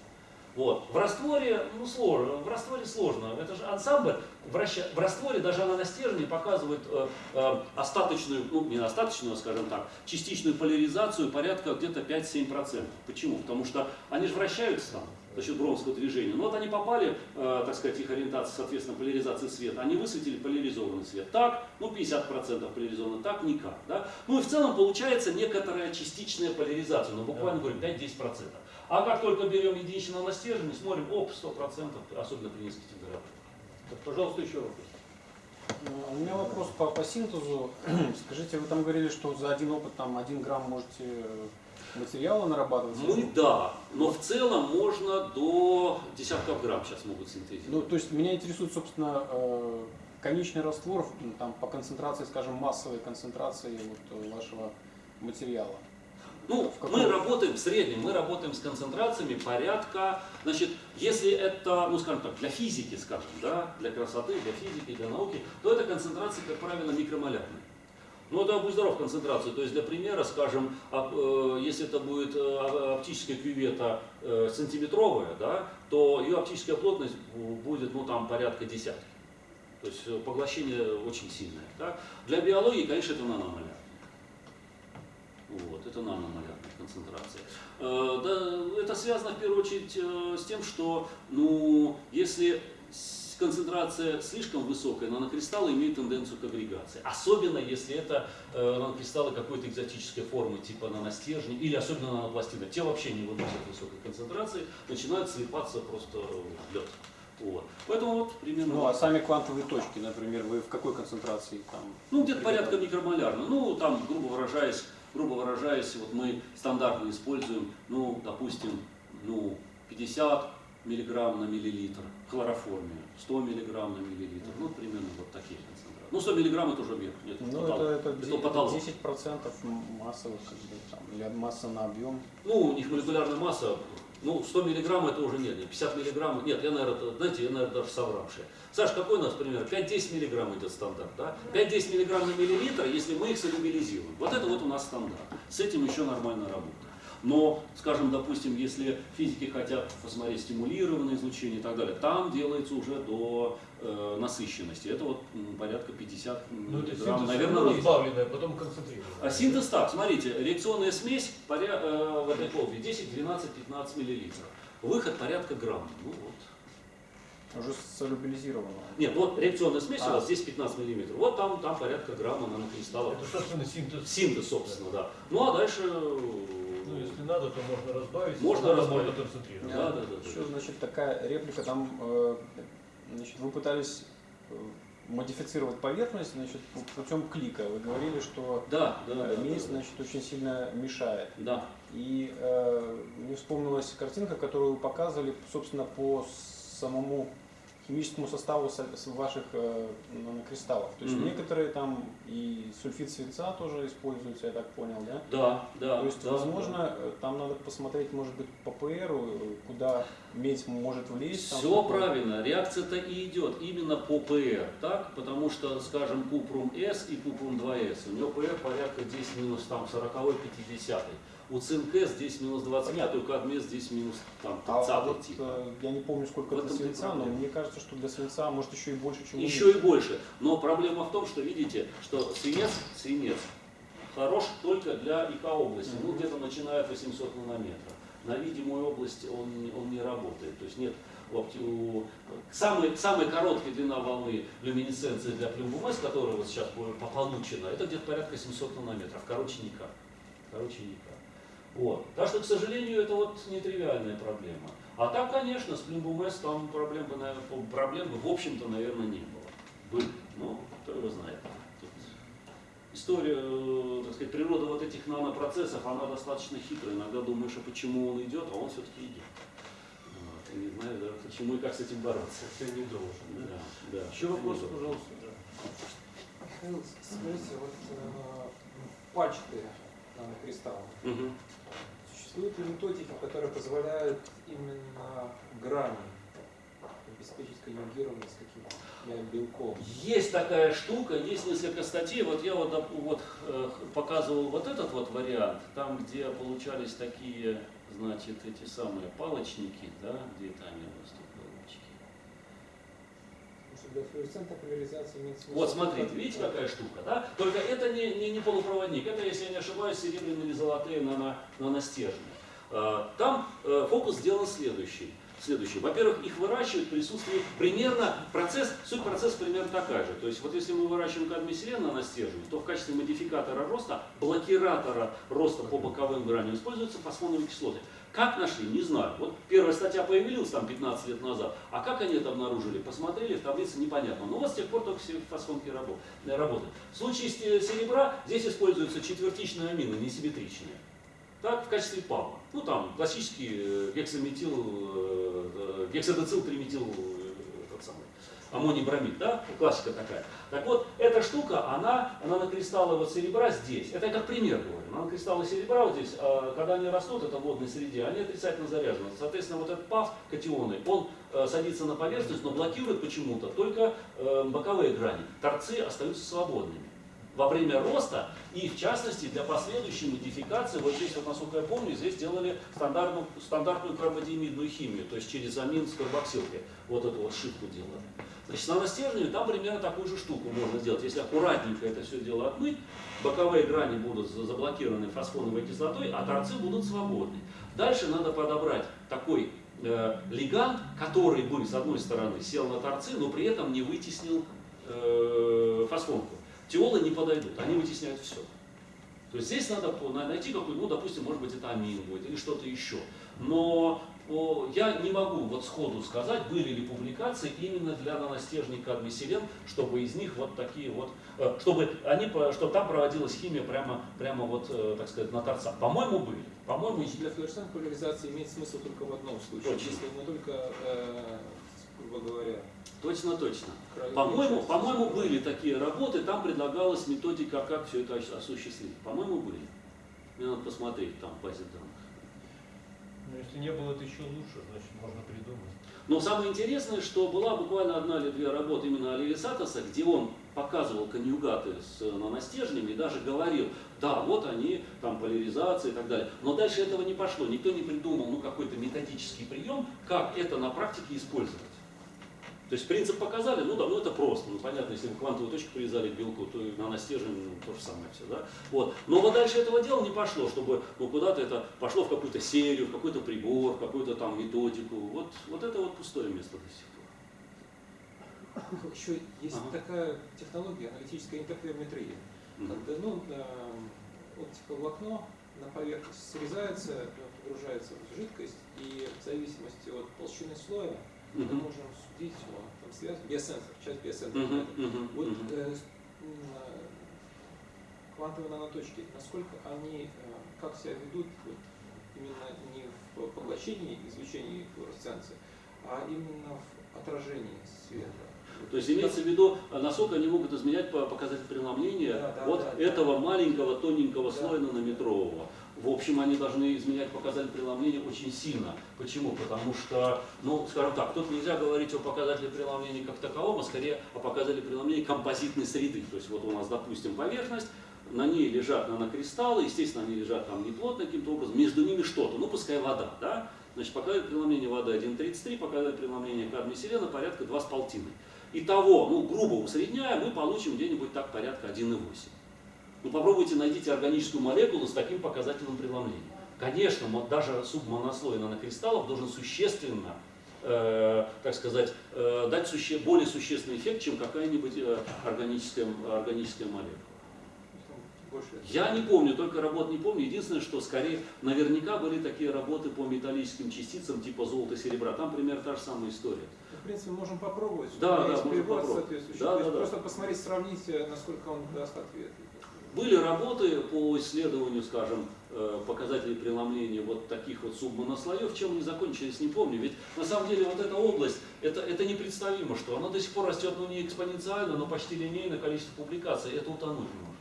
Вот. В растворе, ну, сложно, в растворе сложно. Это же ансамбль. Враща... В растворе даже она на стержне показывает э, э, остаточную, ну, не остаточную, а, скажем так, частичную поляризацию порядка где-то 5-7%. Почему? Потому что они же вращаются там за счет бромского движения. Ну вот они попали, э, так сказать, их ориентация, соответственно, поляризации света. Они высветили поляризованный свет. Так, ну 50% поляризованно, так никак. Да? Ну и в целом получается некоторая частичная поляризация, ну буквально говорю 5-10%. А как только берем единичного на стержень, смотрим, оп, 100%, особенно при низкой температуре. Так, пожалуйста, еще вопрос. Э, У меня вопрос по, по синтезу. Скажите, вы там говорили, что за один опыт там один грамм можете э, материала нарабатывать? Ну да, но в целом можно до десятков грамм сейчас могут Ну, синтезировать. то есть меня интересует, собственно, э, конечный раствор там, по концентрации, скажем, массовой концентрации вот, вашего материала. Ну, мы работаем в среднем, мы работаем с концентрациями порядка, значит, если это, ну, скажем так, для физики, скажем, да, для красоты, для физики, для науки, то это концентрации, как правило, микромолярные. Ну, это будь здоров концентрацию. То есть, для примера, скажем, э, если это будет э, оптическая кювета э, сантиметровая, да, то ее оптическая плотность бу- будет, ну, там, порядка десятки. То есть, поглощение очень сильное. Да. Для биологии, конечно, это наномоляр. Вот, это наномолярная концентрация. Э, да, это связано в первую очередь э, с тем, что ну, если концентрация слишком высокая, нанокристаллы имеют тенденцию к агрегации. Особенно если это э, нанокристаллы какой-то экзотической формы, типа наностержни или особенно нанопластины. Те вообще не выносят высокой концентрации, начинают слипаться просто в лед. Вот. Поэтому вот примерно. Ну, а сами квантовые точки, например, вы в какой концентрации там? Ну, где-то порядка микромолярно. Ну, там, грубо выражаясь, грубо выражаясь, вот мы стандартно используем, ну, допустим, ну, 50 миллиграмм на миллилитр хлороформия, 100 миллиграмм на миллилитр, ну, примерно вот такие концентрации. Ну, 100 миллиграмм это уже верх, нет, Ну, потолок. это, это, Это потолок. 10 процентов массовых, как бы, там, или масса на объем. Ну, у них молекулярная масса, ну, 100 миллиграмм это уже нет, нет, 50 миллиграмм, нет, я, наверное, знаете, я, наверное, даже совравший. Саш, какой у нас пример? 5-10 миллиграмм идет стандарт, да? 5-10 миллиграмм на миллилитр, если мы их солюбилизируем. Вот это вот у нас стандарт. С этим еще нормально работаем. Но, скажем, допустим, если физики хотят посмотреть стимулированное излучение и так далее, там делается уже до э, насыщенности. Это вот порядка 50 Ну, это миллиграмм, синтез наверное, разбавленное, потом концентрированное. А синтез так, смотрите, реакционная смесь поря- э, в этой колбе 10, 12, 15 миллилитров. Выход порядка грамм. Ну вот. Уже солюбилизировано. Нет, вот реакционная смесь у А. вас здесь 15 миллиметров. Вот там, там порядка грамма нанокристаллов. Это, собственно, синтез. Синтез, собственно, да. Ну а дальше... Ну, если надо, то можно разбавить. Можно надо, разбавить. можно концентрировать. Да, да, да, Еще, да. значит, такая реплика, там, э, значит, вы пытались э, модифицировать поверхность, значит, пу- путем клика. Вы говорили, что Да, да, да. э, медь, да, значит, очень сильно мешает. Да. И э, мне вспомнилась картинка, которую вы показывали, собственно, по самому химическому составу ваших э, нанокристаллов. То есть Мгм. некоторые там и сульфид свинца тоже используются, я так понял, да? Да, да. То есть, да, возможно, э, там надо посмотреть, может быть, по ПР, куда медь может влезть. там Все такое. правильно, реакция-то и идет именно по ПР, так? Потому что, скажем, купрум С и купрум 2С, у него ПР порядка 10 минус там 40 50 У цинк здесь минус 25, у кадмия здесь минус там, 30 А вот, типа. э, я не помню, сколько и свинца, но мне кажется, что для свинца может еще и больше, чем Еще и больше. Но проблема в том, что видите, что свинец, свинец хорош только для ИК области, ну где-то начиная от 800 нанометров. На видимую область он, он не работает. То есть нет у- самый, самая короткая длина волны люминесценции для плюмбумес, которая вот сейчас по- по- получена, это где-то порядка 700 нанометров. Короче никак. Короче никак. Вот. Так что, к сожалению, это вот нетривиальная проблема. А так, конечно, с плюмбумес там проблем бы, наверное, проблем бы, в общем-то, наверное, не было. Были, но кто его знает. Тут история, э, так сказать, природа вот этих нанопроцессов, она достаточно хитрая. Иногда думаешь, а почему он идет, а он все-таки идет. Вот. Не знаю, да, почему и как с этим бороться. Ты не должен. Да, да. Еще вопрос, пожалуйста. да. Михаил, скажите, вот э, пачты нанокристаллов, Мгм. Существуют ли методики, которые позволяют именно грани обеспечить конъюгированность каким-то белком? Есть такая штука, есть несколько статей. Вот я вот, вот показывал вот этот вот вариант, там, где получались такие, значит, эти самые палочники, да, где это они у. Флуоресцентной поляризации имеет. Вот смотрите, видите, какая штука, да? Только это не, не, не полупроводник, это, если я не ошибаюсь, серебряные или золотые нано, наностержни. А, Там э, фокус сделан следующий. Следующий. Во-первых, их выращивают в присутствии примерно процесс, суть процесса примерно такая же. То есть вот если мы выращиваем кадмий-селен наностержень, то в качестве модификатора роста, блокиратора роста по боковым граням используются фосфоновые кислоты. Как нашли, не знаю. Вот первая статья появилась там 15 лет назад, а как они это обнаружили, посмотрели, в таблице непонятно. Но вот с тех пор только фосфонки э, работают. В случае с те- серебра здесь используются четвертичные амины, несимметричные. Так, в качестве ПАМа. Ну там классический э, гексаметил, э, э, гексадецил триметил э, аммоний бромид, да, классика такая. Так вот, эта штука, она, нанокристаллы серебра здесь, это я как пример говорю, нанокристаллы серебра вот здесь, а, когда они растут, это в водной среде, они отрицательно заряжены. Соответственно, вот этот ПАФ, катионы, он э, садится на поверхность, но блокирует почему-то только э, боковые грани. Торцы остаются свободными во время роста и в частности для последующей модификации, вот здесь вот насколько я помню, здесь делали стандартную, стандартную карбодиамидную химию, то есть через амин с карбоксилкой, вот эту вот шипку делали. Значит, с наностержнями там примерно такую же штуку можно сделать. Если аккуратненько это все дело отмыть, боковые грани будут за- заблокированы фосфоновой кислотой, а торцы будут свободны. Дальше надо подобрать такой э, лигант, который бы, с одной стороны, сел на торцы, но при этом не вытеснил э, фосфонку. Теолы не подойдут, они вытесняют все. То есть здесь надо найти какой, ну, допустим, может быть, это амин будет или что-то еще. Но о, я не могу вот сходу сказать, были ли публикации именно для наностержней кадмий-селен, чтобы из них вот такие вот, э, чтобы они, по- чтобы там проводилась химия прямо, прямо вот, э, так сказать, на торцах. По-моему, были. По-моему, для флуоресцентной поляризации имеет смысл только в одном случае. Точно. Если мы только, э, грубо говоря, точно, точно. По-моему, используем. были такие работы, там предлагалась методика, как все это ос- осуществить. По-моему, были. Мне надо посмотреть там в базе данных. Но если не было, это еще лучше, значит, можно придумать. Но самое интересное, что была буквально одна или две работы именно Оливисатоса, где он показывал конъюгаты с э, наностержнями и даже говорил, да, вот они, там поляризация и так далее. Но дальше этого не пошло, никто не придумал ну, какой-то методический прием, как это на практике использовать. То есть принцип показали, ну да, ну это просто, ну понятно, если вы квантовую точку привязали к белку, то и на настежень ну, то же самое все, да. Вот. Но вот дальше этого дела не пошло, чтобы ну, куда-то это пошло в какую-то серию, в какой-то прибор, в какую-то там методику. Вот, вот это вот пустое место до сих пор. Еще есть Ага. такая технология, аналитическая интерферометрия. Мгм. Когда ну, эм, оптиковолокно на поверхность срезается, э, погружается в жидкость, и в зависимости от толщины слоя мы Мгм. можем судить о связи. Биосенсор, часть биосенсора. Мгм, мгм, Вот э, квантовые наноточки, насколько они, э, как себя ведут вот, именно не в поглощении, извлечении флуоресценции, а именно в отражении света. То есть имеется в виду, а насколько они могут изменять по- показатель преломления Да, да, вот да, да. этого маленького тоненького Да. слоя нанометрового. В общем, они должны изменять показатель преломления очень сильно. Почему? Потому что, ну, скажем так, тут нельзя говорить о показателе преломления как таковом, а скорее о показателе преломления композитной среды. То есть вот у нас, допустим, поверхность, на ней лежат нанокристаллы, естественно, они лежат там неплотно каким-то образом, между ними что-то, ну, пускай вода, да? Значит, показатель преломления воды 1,33, показатель преломления кадмия селена порядка 2,5. Итого, ну, грубо усредняя, мы получим где-нибудь так порядка 1,8. Ну, попробуйте найдите органическую молекулу с таким показателем преломления. Конечно, даже субмонослой нанокристаллов должен существенно, э, так сказать, э, дать суще- более существенный эффект, чем какая-нибудь э, органическая, органическая молекула. Я не помню, только работ не помню. Единственное, что скорее наверняка были такие работы по металлическим частицам типа золота и серебра. Там примерно та же самая история. В принципе, можем попробовать. Да, да, можем попробовать. Да, да, да. Просто посмотреть, сравнить, э, насколько он даст ответ. Были работы по исследованию, скажем, э, показателей преломления вот таких вот субмонослоев, чем они закончились, не помню. Ведь на самом деле вот эта область, это, это непредставимо, что она до сих пор растет, ну не экспоненциально, но почти линейно количество публикаций, это утонуть можно.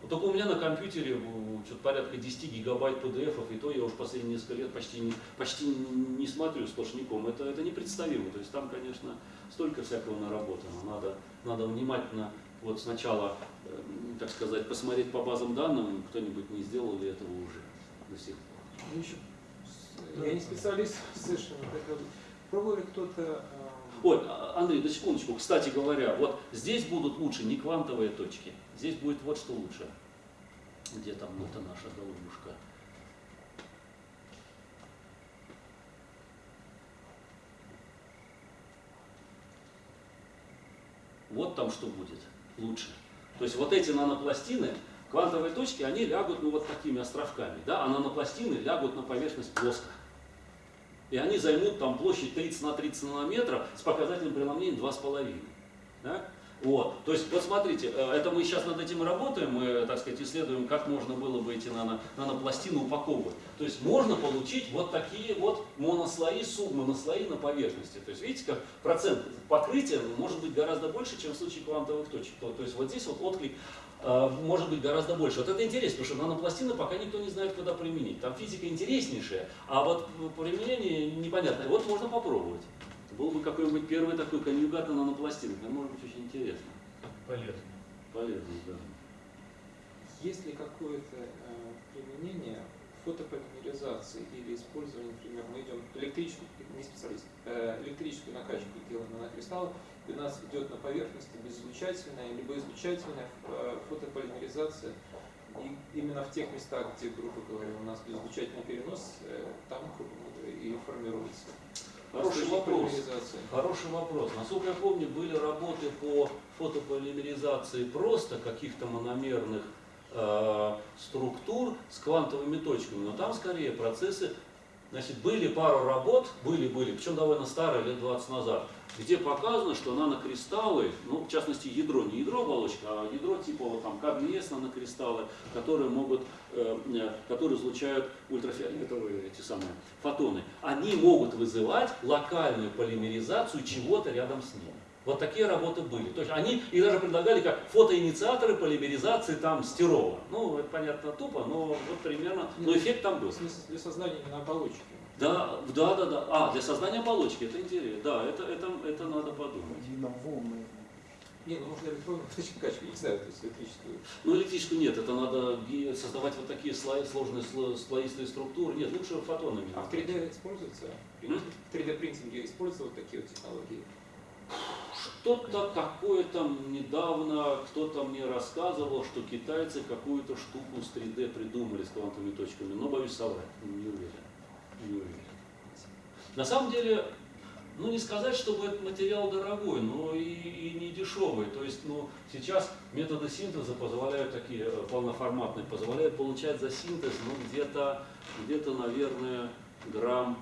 Вот только у меня на компьютере э, что-то порядка 10 гигабайт PDF, и то я уж последние несколько лет почти не, почти не- смотрю сплошняком. Это, это непредставимо. То есть там, конечно, столько всякого наработано. Надо, надо внимательно вот сначала, э, так сказать, посмотреть по базам данным, кто-нибудь не сделал ли этого уже до сих пор. Ну, с- Я не специалист совершенно. э, Пробовали кто-то... э, Ой, а, Андрей, на секундочку. Кстати говоря, вот здесь будут лучше не квантовые точки, здесь будет вот что лучше. Где там это наша голубушка? Вот там что будет лучше. То есть вот эти нанопластины, квантовые точки, они лягут ну, вот такими островками, да, а нанопластины лягут на поверхность плоско. И они займут там площадь 30 на 30 нанометров с показателем преломления 2,5. Да? Вот. То есть, вот смотрите, э, это мы сейчас над этим работаем, мы, так сказать, исследуем, как можно было бы эти нано, нанопластины упаковывать. То есть можно получить вот такие вот монослои, субмонослои на поверхности. То есть видите, как процент покрытия может быть гораздо больше, чем в случае квантовых точек. То, то есть вот здесь вот отклик э, может быть гораздо больше. Вот это интересно, потому что нанопластины пока никто не знает, куда применить. Там физика интереснейшая, а вот применение непонятное. Вот можно попробовать. Был бы какой-нибудь первый такой конъюгат на нанопластинах, это может быть очень интересно. Полезно. Полезно, да. Есть ли какое-то э, применение фотополимеризации или использование, например, мы идем электрическую, не специалист, э, электрическую накачку делаем на кристалл, и у нас идет на поверхности безизлучательная либо излучательная э, фотополимеризация. И именно в тех местах, где, грубо говоря, у нас безизлучательный перенос, э, там грубо говоря, и формируется. Хороший вопрос. Хороший вопрос. Насколько я помню, были работы по фотополимеризации просто каких-то мономерных э, структур с квантовыми точками, но там скорее процессы, значит, были пару работ, были-были, причем довольно старые, лет 20 назад, где показано, что нанокристаллы, ну, в частности, ядро, не ядро оболочка, а ядро типа вот там кадмиес нанокристаллы, которые могут, э, э, которые излучают ультрафиолетовые эти самые фотоны, они могут вызывать локальную полимеризацию чего-то рядом с ними. Вот такие работы были. То есть они и даже предлагали как фотоинициаторы полимеризации там стирола. Ну, это понятно тупо, но вот примерно, но эффект там был. Для создания именно оболочки. Да, да, да, да. А, для создания оболочки, это интересно. Да, это, это, это надо подумать. Видно волны. Не, ну можно электронную качку, не знаю, то есть электрическую. Ну, электрическую нет, это надо создавать вот такие слои, сложные сло- слоистые структуры. Нет, лучше фотонами. А в 3D используется? В 3D принтинге используются вот такие вот технологии? Что-то какое-то недавно кто-то мне рассказывал, что китайцы какую-то штуку с 3D придумали с квантовыми точками, но боюсь соврать, не уверен. Не уверен. На самом деле, ну не сказать, чтобы этот материал дорогой, но и, и не дешевый. То есть, ну, сейчас методы синтеза позволяют такие э, полноформатные, позволяют получать за синтез, ну, где-то, где-то, наверное, грамм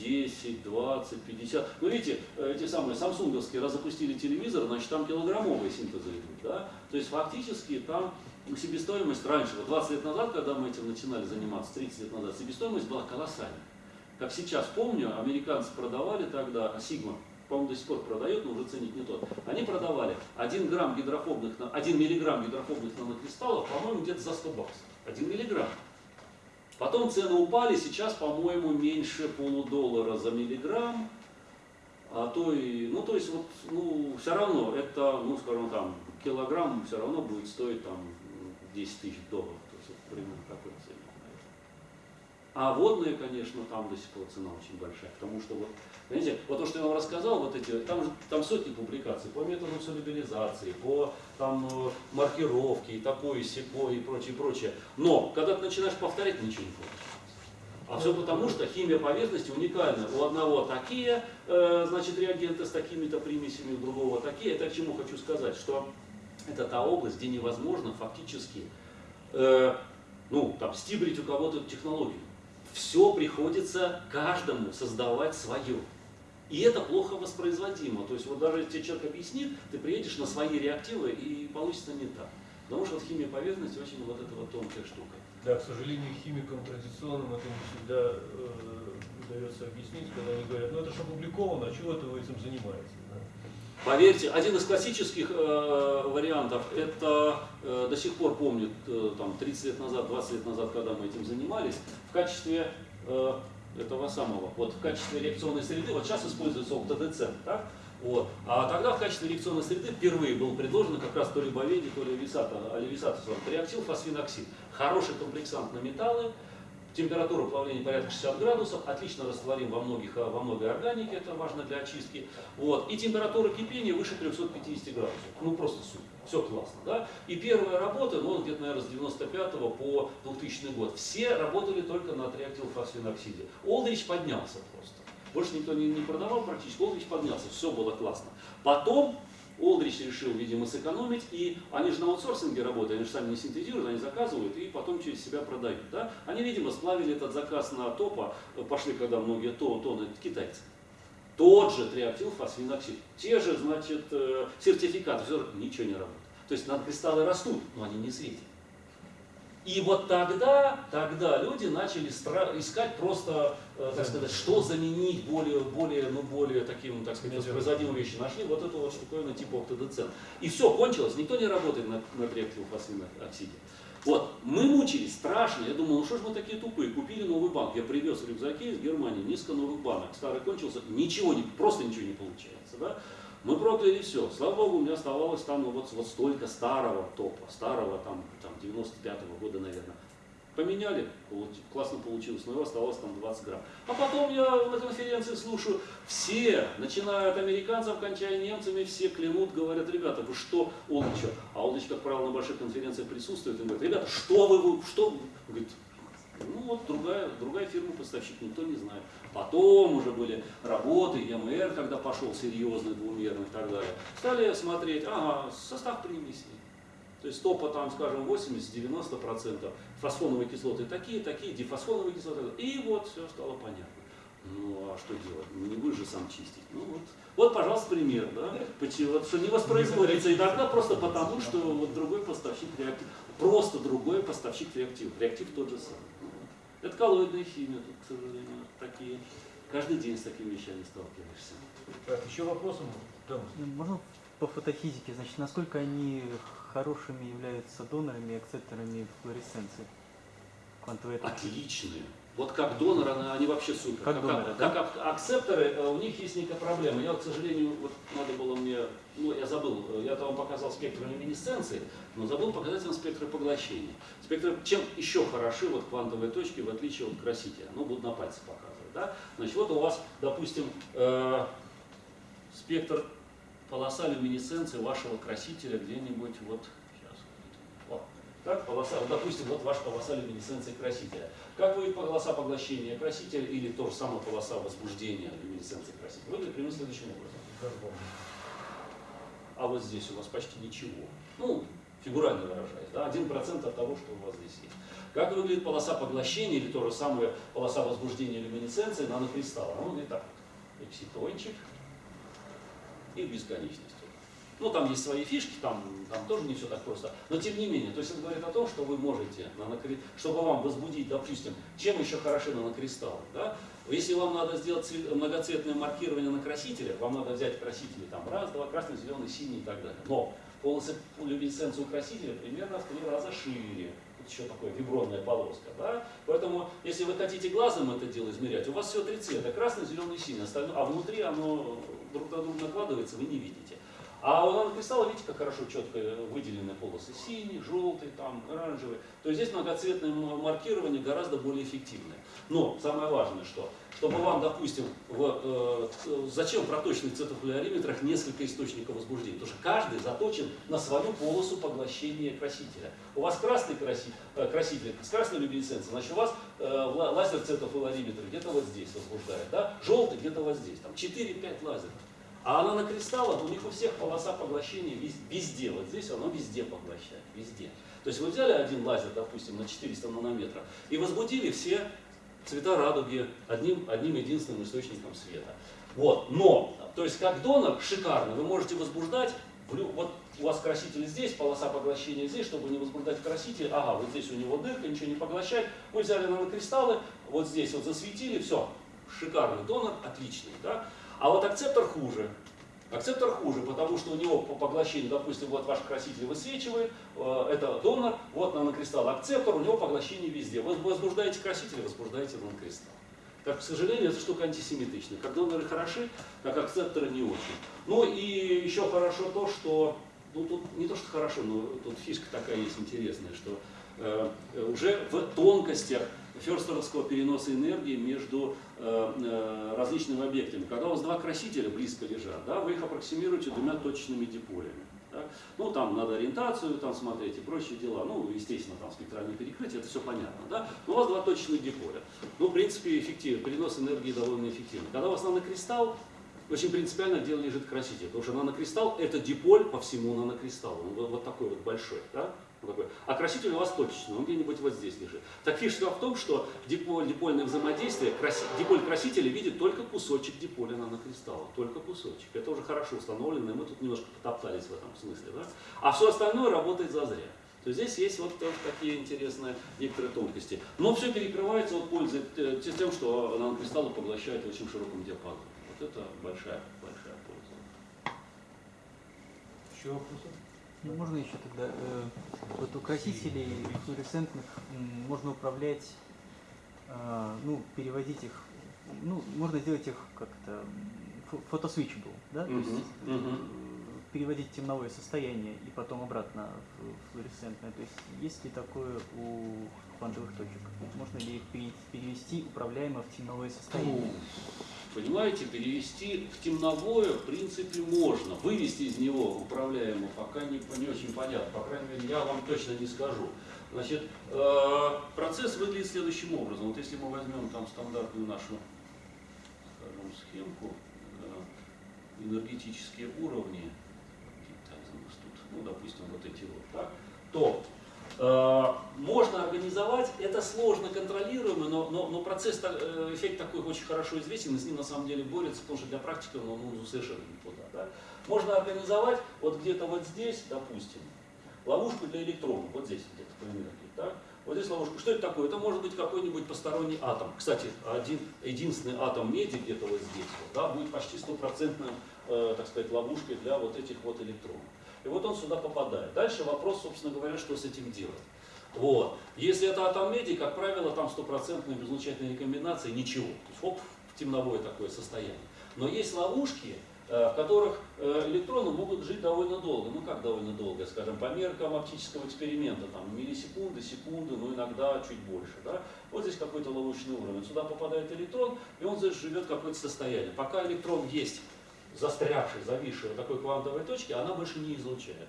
10, 20, 50. Ну, видите, э, эти самые самсунговские, раз запустили телевизор, значит, там килограммовые синтезы идут, да? То есть, фактически, там себестоимость раньше, вот 20 лет назад, когда мы этим начинали заниматься, 30 лет назад, себестоимость была колоссальная. Как сейчас помню, американцы продавали тогда, а Сигма, по-моему, до сих пор продает, но уже ценник не тот. Они продавали 1 грамм гидрофобных, на- 1 миллиграмм гидрофобных нанокристаллов, по-моему, где-то за 100 баксов. 1 миллиграмм. Потом цены упали, сейчас, по-моему, меньше полудоллара за миллиграмм. А то и, ну, то есть, вот, ну, все равно, это, ну, скажем, там, килограмм все равно будет стоить, там, 10 тысяч долларов. То есть, это примерно такой наверное. А водные, конечно, там до сих пор цена очень большая, потому что вот, знаете, вот то, что я вам рассказал, вот эти, там там сотни публикаций по методу солюбилизации, по там э, маркировке и такое, и сякое, и прочее, прочее. Но, когда ты начинаешь повторять, ничего не получается. А все потому, что химия поверхности уникальна. У одного такие, э, значит, реагенты с такими-то примесями, у другого такие. Это к чему хочу сказать, что это та область, где невозможно фактически, э, ну, там, стибрить у кого-то технологию. Все приходится каждому создавать свое. И это плохо воспроизводимо. То есть вот даже если тебе человек объяснит, ты приедешь на свои реактивы и получится не так. Потому что вот химия поверхности очень вот эта вот тонкая штука. Да, к сожалению, химикам традиционным это не всегда э, удается объяснить, когда они говорят, ну это же опубликовано, а чего это вы этим занимаетесь? Да?» Поверьте, один из классических э, вариантов, это э, до сих пор помню, э, там, 30 лет назад, 20 лет назад, когда мы этим занимались, в качестве э, этого самого, вот в качестве реакционной среды, вот сейчас используется октодецент, так? Вот. А тогда в качестве реакционной среды впервые был предложен как раз то ли Боведи, то ли Висата, Аливисата, реактил фосфиноксид. Хороший комплексант на металлы, температура плавления порядка 60 градусов, отлично растворим во, многих, э, во многой органике, это важно для очистки. Вот. И температура кипения выше 350 градусов. Ну просто супер, все классно. Да? И первая работа, ну где-то, наверное, с 95 по 2000 год, все работали только на триактилфосфиноксиде. Олдрич поднялся просто. Больше никто не, не продавал практически, Олдрич поднялся, все было классно. Потом Олдрич решил, видимо, сэкономить, и они же на аутсорсинге работают, они же сами не синтезируют, они заказывают и потом через себя продают. Да? Они, видимо, сплавили этот заказ на топа, пошли, когда многие то, то, китайцы. Тот же триактилфосфиноксид, те же, значит, э, сертификаты, все, ничего не работает. То есть надкристаллы растут, но они не светят. И вот тогда, тогда люди начали искать просто, э, так сказать, что заменить более, более, ну, более таким, так сказать, воспроизводимым вещи. Нашли вот эту вот штуковину типа октодецент. И все, кончилось, никто не работает на, на триактилфосфиноксиде. Вот, мы мучились страшно, я думал, ну что ж мы такие тупые, купили новый банк, я привез в рюкзаке из Германии несколько новых банок, старый кончился, ничего не, просто ничего не получается, да? Мы прокляли все. Слава богу, у меня оставалось там ну, вот, вот столько старого топа, старого там, там 95-го года, наверное. Поменяли, классно получилось, но его оставалось там 20 грамм. А потом я на конференции слушаю, все, начиная от американцев, кончая немцами, все клянут, говорят, ребята, вы что, Олдыч, а Олдыч, как правило, на больших конференциях присутствует, и говорит, ребята, что вы, что вы?» Говорит, ну вот другая, другая фирма поставщик, никто не знает. Потом уже были работы, ЕМР, когда пошел серьезный, двумерный и так далее. Стали смотреть, ага, состав примесей. То есть топа там, скажем, 80-90%, фосфоновые кислоты такие, такие, дифосфоновые кислоты. И вот все стало понятно. Ну а что делать? Ну не будешь же сам чистить. Ну вот, вот пожалуйста, пример, да? Почему? Вот, что не воспроизводится иногда просто потому, что вот другой поставщик реактив. Просто другой поставщик реактив. Реактив тот же самый. Это коллоидная химия, тут, к сожалению, такие. Каждый день с такими вещами сталкиваешься. Так, еще вопросы? Там. Ну, Можно по фотофизике, значит, насколько они хорошими являются донорами и акцепторами флуоресценции? Квантовые. Отличные. Вот как доноры, они, вообще супер. Как доноры, как ак- акцепторы, э, у них есть некая проблема. Я, вот, к сожалению, вот надо было мне, ну я забыл, э, я вам показал спектр люминесценции, но забыл показать вам спектры поглощения. Спектры, чем еще хороши вот квантовые точки, в отличие от красителя. Ну, буду на пальце показывать. Да? Значит, вот у вас, допустим, э, спектр полоса люминесценции вашего красителя где-нибудь вот Так, полоса, вот, допустим, вот ваша полоса люминесценции красителя. Как выглядит полоса поглощения красителя или то же самое полоса возбуждения люминесценции красителя? Выглядит примерно следующим образом. А вот здесь у вас почти ничего. Ну, фигурально выражаясь, да, 1% от того, что у вас здесь есть. Как выглядит полоса поглощения или то же самое полоса возбуждения люминесценции нанокристалла? Ну, выглядит так вот. Экситончик и бесконечность. Ну, там есть свои фишки, там, там тоже не все так просто. Но тем не менее, то есть это говорит о том, что вы можете, чтобы вам возбудить, допустим, чем еще хороши нанокристаллы. Да? Если вам надо сделать цвет- многоцветное маркирование на красителях, вам надо взять красители там раз, два, красный, зеленый, синий и так далее. Но полосы люминесценции у красителя примерно в три раза шире. Тут еще такая вибронная полоска. Да? Поэтому, если вы хотите глазом это дело измерять, у вас все три цвета, красный, зеленый, синий, остальное, а внутри оно друг на друга накладывается, вы не видите. А у нанокристалла, видите, как хорошо четко выделены полосы синий, желтый, там, оранжевый. То есть здесь многоцветное маркирование гораздо более эффективное. Но самое важное, что, чтобы вам, допустим, в, э, ц- зачем в проточных цветофлюориметрах несколько источников возбуждения? Потому что каждый заточен на свою полосу поглощения красителя. У вас красный краси- э, краситель с красной люминесценцией, значит у вас э, ла- лазер цветофлюориметр где-то вот здесь возбуждает, да? желтый где-то вот здесь, там 4-5 лазеров. А она на кристаллах, у них у всех полоса поглощения вез- везде. Вот здесь оно везде поглощает, везде. То есть вы взяли один лазер, допустим, на 400 нанометров и возбудили все цвета радуги одним, одним единственным источником света. Вот. Но, то есть как донор шикарно, вы можете возбуждать, вот у вас краситель здесь, полоса поглощения здесь, чтобы не возбуждать краситель, ага, вот здесь у него дырка, ничего не поглощает, вы взяли нанокристаллы, вот здесь вот засветили, все, шикарный донор, отличный, да? А вот акцептор хуже. Акцептор хуже, потому что у него по поглощению, допустим, вот ваш краситель высвечивает, э, это донор, вот нанокристалл акцептор, у него поглощение везде. Вы возбуждаете краситель, возбуждаете нанокристалл. Так, к сожалению, эта штука антисемитичная. Как доноры хороши, как акцепторы не очень. Ну и еще хорошо то, что, ну тут не то, что хорошо, но тут фишка такая есть интересная, что э, уже в тонкостях ферстеровского переноса энергии между э, э, различными объектами. Когда у вас два красителя близко лежат, да, вы их аппроксимируете двумя точечными диполями. да. Ну, там надо ориентацию там смотреть и прочие дела. Ну, естественно, там спектральное перекрытие, это все понятно. Да? Но у вас два точечных диполя. Ну, в принципе, эффективно. Перенос энергии довольно эффективный. Когда у вас нанокристалл, очень принципиально где лежит краситель. Потому что нанокристалл это диполь по всему нанокристаллу. Он вот, вот такой вот большой. Да? Вот такой. А краситель у вас точечный, он где-нибудь вот здесь лежит. Так фишка в том, что диполь, дипольное взаимодействие, краси, диполь красителя видит только кусочек диполя нанокристалла. Только кусочек. Это уже хорошо установлено, и мы тут немножко потоптались в этом смысле. Да? А все остальное работает зазря. То есть здесь есть вот тоже такие интересные некоторые тонкости. Но все перекрывается вот пользой э, тем, что нанокристаллы поглощают в очень широком диапазоне. Вот это большая, большая польза. Еще вопросы? Ну, можно еще тогда, э, вот у красителей флуоресцентных можно управлять, а, ну, переводить их, ну, можно сделать их как-то фотосвичебл, да, то есть э, мгм. переводить темновое состояние и потом обратно в флуоресцентное. То есть есть ли такое у квантовых точек? Можно ли их пере- перевести управляемо в темновое состояние? Понимаете, перевести в темновое, в принципе, можно. Вывести из него управляемо пока не, не очень понятно. По крайней мере, я вам точно не скажу. Значит, э, процесс выглядит следующим образом. Вот если мы возьмем там стандартную нашу, скажем, схемку, э, энергетические уровни, нас тут, ну, допустим, вот эти вот, так, то Можно организовать, это сложно контролируемо, но, но, но процесс, э, эффект такой очень хорошо известен, и с ним на самом деле борется, потому что для практики он ну, совершенно никуда. Да? Можно организовать вот где-то вот здесь, допустим, ловушку для электронов, вот здесь где-то по энергии. Так? Вот здесь ловушка. Что это такое? Это может быть какой-нибудь посторонний атом. Кстати, один, единственный атом меди где-то вот здесь вот, да, будет почти стопроцентным, э, так сказать, ловушкой для вот этих вот электронов. И вот он сюда попадает. Дальше вопрос, собственно говоря, что с этим делать. Вот. Если это атом меди, как правило, там стопроцентные безлучательные рекомбинации, ничего. То есть хоп, в темновое такое состояние. Но есть ловушки, э, в которых э, электроны могут жить довольно долго. Ну как довольно долго, скажем, по меркам оптического эксперимента, там миллисекунды, секунды, ну иногда чуть больше. Да? Вот здесь какой-то ловушечный уровень. Сюда попадает электрон, и он здесь живет какое-то состояние. Пока электрон есть застрявший, зависший в такой квантовой точке, она больше не излучает.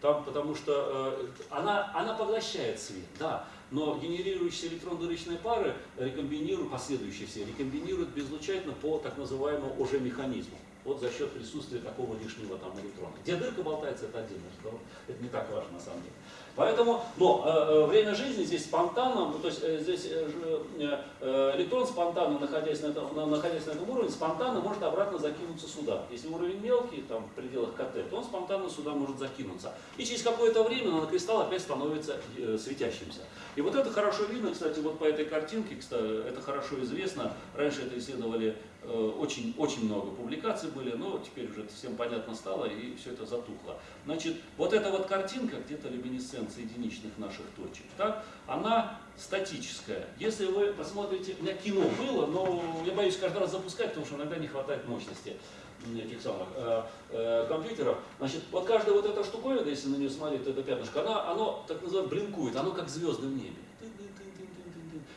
Там, потому что э, она, она поглощает свет, да, но генерирующиеся электрон-дырочные пары рекомбинируют, последующие все, рекомбинируют безлучательно по так называемому уже механизму. Вот за счет присутствия такого лишнего там электрона. Где дырка болтается, это разговор. Это не так важно на самом деле. Поэтому, но э, э, время жизни здесь спонтанно, ну, то есть э, здесь э, э, э, электрон спонтанно, находясь на, этом, на- находясь на этом уровне, спонтанно может обратно закинуться сюда. Если уровень мелкий, там в пределах КТ, то он спонтанно сюда может закинуться. И через какое-то время нанокристалл опять становится э, светящимся. И вот это хорошо видно, кстати, вот по этой картинке, кстати, это хорошо известно. Раньше это исследовали э, очень, очень много публикаций были, но теперь уже это всем понятно стало и все это затухло. Значит, вот эта вот картинка, где-то люминесценция единичных наших точек, так, она статическая. Если вы посмотрите, у меня кино было, но я боюсь каждый раз запускать, потому что иногда не хватает мощности этих самых э, э, компьютеров. Значит, вот каждая вот эта штуковина, если на нее смотреть, это пятнышко, она, оно так называемое блинкует, оно как звезды в небе.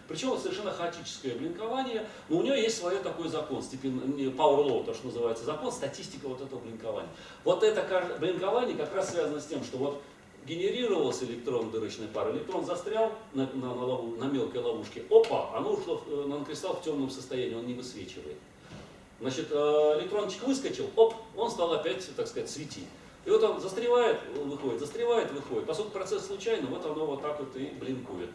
Причем совершенно хаотическое блинкование, но у нее есть свой такой закон, степень, power law, то, что называется закон, статистика вот этого блинкования. Вот это блинкование как раз связано с тем, что вот генерировался электрон дырочной пары, электрон застрял на, на, на лову- на мелкой ловушке, опа, оно ушло в, э, нанокристалл в темном состоянии, он не высвечивает. Значит, э, электрончик выскочил, оп, он стал опять, так сказать, светить. И вот он застревает, выходит, застревает, выходит. Поскольку процесс случайный, вот оно вот так вот и блинкует,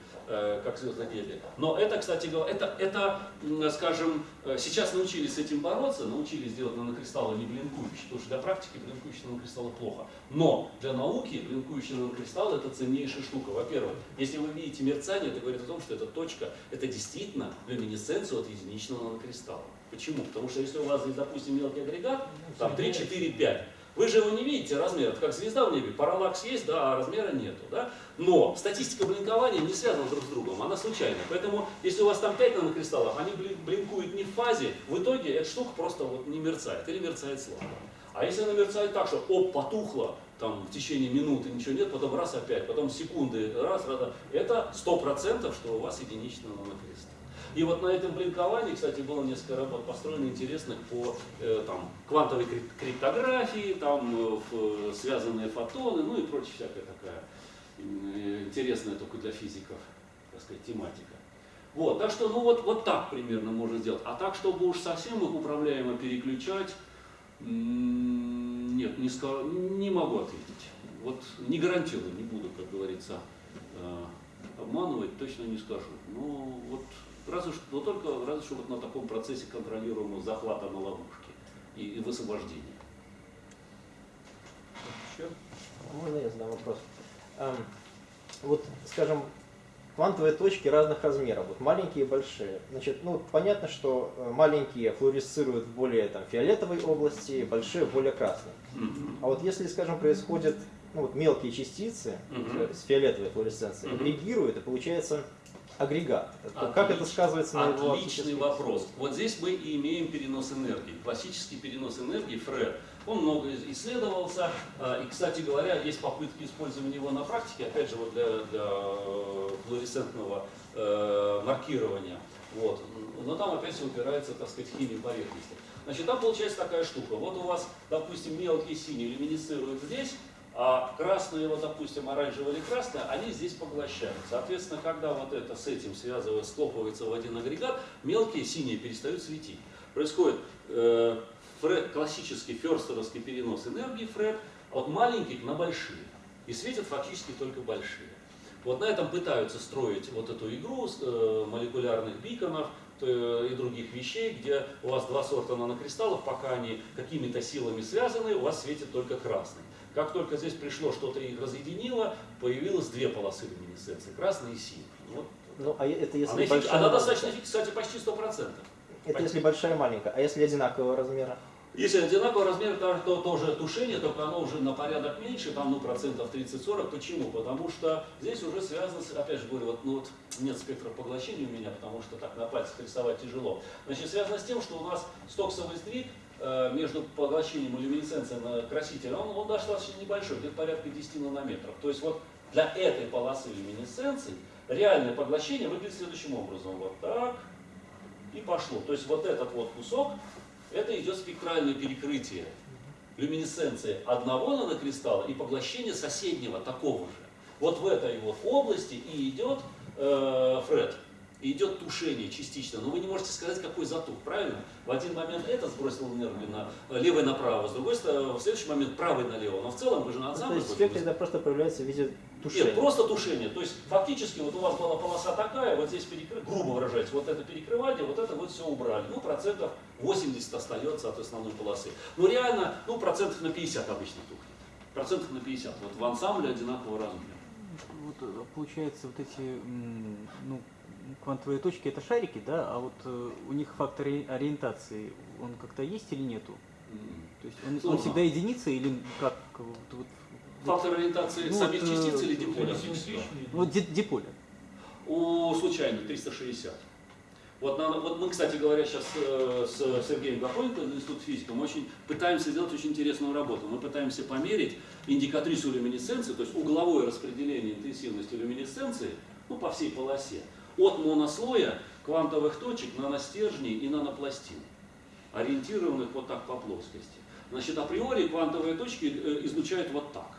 как звездное небе. Но это, кстати говоря, это, это, скажем, э, сейчас научились с этим бороться, научились делать нанокристаллы не блинкующие, потому что для практики блинкующие нанокристаллы плохо. Но для науки блинкующие нанокристаллы это ценнейшая штука. Во-первых, если вы видите мерцание, это говорит о том, что эта точка, это действительно люминесценция от единичного нанокристалла. Почему? Потому что если у вас здесь, допустим, мелкий агрегат, там 3, 4, 5, вы же его не видите, размер, это как звезда в небе, параллакс есть, да, а размера нету, да? Но статистика блинкования не связана друг с другом, она случайная. Поэтому, если у вас там 5 нанокристаллов, они блин- блинкуют не в фазе, в итоге эта штука просто вот не мерцает или мерцает слабо. А если она мерцает так, что оп, потухло, там в течение минуты ничего нет, потом раз опять, потом секунды, раз, раз, раз, это 100% что у вас единичный нанокристалл. И вот на этом блинковании, кстати, было несколько работ построено интересных по э, там, квантовой крип- криптографии, там э, связанные фотоны, ну и прочая всякая такая э, интересная только для физиков, так сказать, тематика. Вот, так что, ну вот, вот так примерно можно сделать. А так, чтобы уж совсем их управляемо переключать, нет, не, ска- не могу ответить. Вот не гарантирую, не буду, как говорится, э, обманывать, точно не скажу. Ну, вот разве что, но только разве что вот на таком процессе контролируемого захвата на ловушке и, и высвобождения. Еще? Можно я задам вопрос? Эм, вот, скажем, квантовые точки разных размеров, вот маленькие и большие. Значит, ну, понятно, что э, маленькие флуоресцируют в более там, фиолетовой области, большие в более красной. А вот если, скажем, происходят ну, вот мелкие частицы Мгм. э, с фиолетовой флуоресценцией, Мгм. агрегируют, и получается агрегат. То Как это Отлич- сказывается на его Отличный вопрос. Вот здесь мы и имеем перенос энергии. Классический перенос энергии ФРЭД. Он много исследовался. а, И, кстати говоря, есть попытки использования его на практике, опять же, вот для, для э, флуоресцентного э, маркирования. Вот. Но там опять все упирается, так сказать, в химию поверхности. Значит, там получается такая штука. Вот у вас, допустим, мелкие синие люминесцируют здесь, а красные, вот, допустим, оранжевые или красные, они здесь поглощают. Соответственно, когда вот это с этим связывается, склопывается в один агрегат, мелкие синие перестают светить. Происходит э, фре- классический ферстеровский перенос энергии фред от маленьких на большие. И светят фактически только большие. Вот на этом пытаются строить вот эту игру э, молекулярных биконов то, и других вещей, где у вас два сорта нанокристаллов, пока они какими-то силами связаны, у вас светит только красный. Как только здесь пришло что-то их разъединило, появилось две полосы люминесценции, красная и синяя. Вот. Ну, а это если Она, большая она достаточно, кстати, почти 100%. Это если большая и маленькая. А если одинакового размера? Если одинакового размера, то, то тоже тушение, только оно уже на порядок меньше, там ну, процентов 30-40. Почему? Потому что здесь уже связано, с, опять же говорю, вот, ну, вот нет спектра поглощения у меня, потому что так на пальцах рисовать тяжело. Значит, связано с тем, что у нас стоксовый э, между поглощением и люминесценцией на краситель, он, он достаточно небольшой, где-то порядка 10 нанометров. То есть вот для этой полосы люминесценции реальное поглощение выглядит следующим образом. Вот так и пошло. То есть вот этот вот кусок, это идет спектральное перекрытие люминесценции одного нанокристалла и поглощение соседнего такого же. Вот в этой вот области и идет э, Фред, и идет тушение частично. Но вы не можете сказать, какой затух, правильно? В один момент этот сбросил энергию на э, левый направо, с другой стороны, в следующий момент правый налево. Но в целом вы же на Ну, то ансамбль есть эффект тогда просто проявляется в виде тушения. нет, просто тушение. То есть фактически вот у вас была полоса такая, вот здесь перекры... грубо выражаясь, вот это перекрывание, вот это вот все убрали. Ну, процентов 80 остается от основной полосы. Но реально, ну, процентов на 50 обычно тухнет. Процентов на 50. Вот в ансамбле одинакового размера. Вот э, получается вот эти ну, квантовые точки это шарики, да, а вот э, у них фактор ори- ориентации, он как-то есть или нету? То есть он, он всегда единица или как? Вот, вот, Фактор ориентации Ну, самих вот, э, частиц или Они диполя? симметричные. вот ди- диполя. У случайных 360. Вот, на- вот мы, кстати говоря, сейчас с Сергеем Гапоненко из Института физики, мы очень пытаемся сделать очень интересную работу. Мы пытаемся померить индикатрису люминесценции, то есть угловое распределение интенсивности люминесценции ну, по всей полосе, от монослоя квантовых точек, наностержней и нанопластин, ориентированных вот так по плоскости. Значит, априори квантовые точки э, излучают вот так.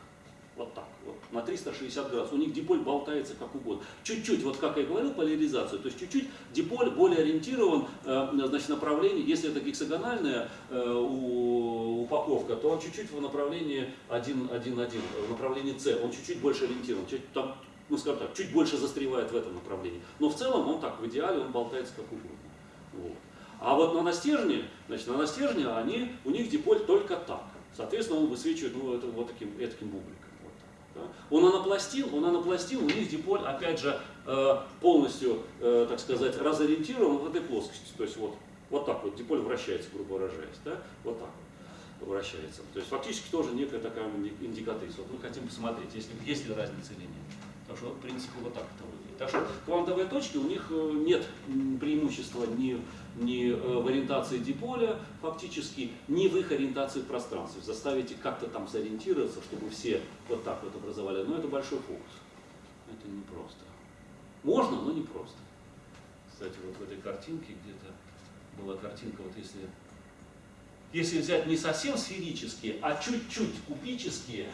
Вот так, вот, на 360 градусов. У них диполь болтается как угодно. Чуть-чуть, вот как я говорил, поляризацию, то есть чуть-чуть диполь более ориентирован, э, значит, направление, если это гексагональная э, упаковка, то он чуть-чуть в направлении 1-1-1, в направлении С, он чуть-чуть больше ориентирован, там, ну скажем так, чуть больше застревает в этом направлении. Но в целом он так, в идеале он болтается как угодно. Вот. А вот на настежне, значит, на настежне они, у них диполь только так. Соответственно, он высвечивает ну, это, вот таким, таким бубликом. Вот так, да. Он анапластин, он анапластин, у них диполь, опять же, э, полностью, э, так сказать, разориентирован в этой плоскости. То есть вот, вот так вот диполь вращается, грубо выражаясь. Да? Вот так вот вращается. То есть фактически тоже некая такая инди- индикатриса. Вот мы хотим посмотреть, есть ли, есть ли разница или нет. Так что, в принципе, вот так это выглядит. Так что квантовые точки, у них э, нет преимущества ни, ни э, в ориентации диполя фактически, ни в их ориентации в пространстве. Заставить их как-то там сориентироваться, чтобы все вот так вот образовали. Но это большой фокус. Это непросто. Можно, но непросто. Кстати, вот в этой картинке где-то была картинка, вот если, если взять не совсем сферические, а чуть-чуть кубические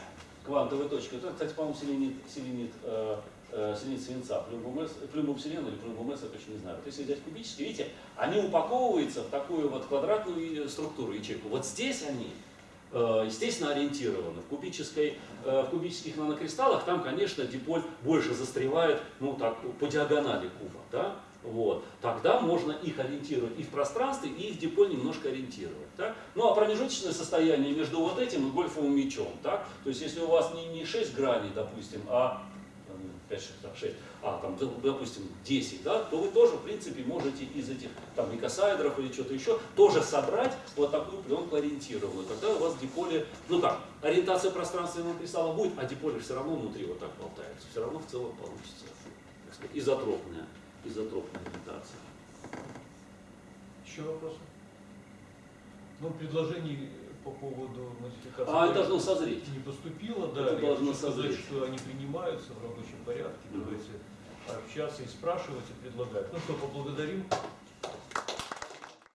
квантовые точки, это, кстати, по-моему, селенит, селенит, э, э, селенит свинца, плюмбум С- плюмбум селена или плюмбум я точно не знаю. Вот если взять кубические, видите, они упаковываются в такую вот квадратную структуру ячейку. Вот здесь они э, естественно, ориентированы. В, кубической, э, в кубических нанокристаллах там, конечно, диполь больше застревает ну, так, по диагонали куба. Да? Вот. Тогда можно их ориентировать и в пространстве, и их диполь немножко ориентировать. Так? Ну а промежуточное состояние между вот этим и гольфовым мячом. Так? То есть если у вас не, не 6 граней, допустим, а 5, 6, 6, а там, допустим, 10, да, то вы тоже, в принципе, можете из этих там никосаэдров или что-то еще тоже собрать вот такую пленку ориентированную. Тогда у вас диполи, ну как, ориентация пространственного кристалла будет, а диполи все равно внутри вот так болтаются. Все равно в целом получится так изотропная, изотропная ориентация. Еще вопросы? Ну, предложений по поводу модификации А это должно созреть. не поступило, да. Это должно хочу сказать, созреть. что они принимаются в рабочем порядке. Мгм. Давайте общаться и спрашивать, и предлагать. Ну что, поблагодарим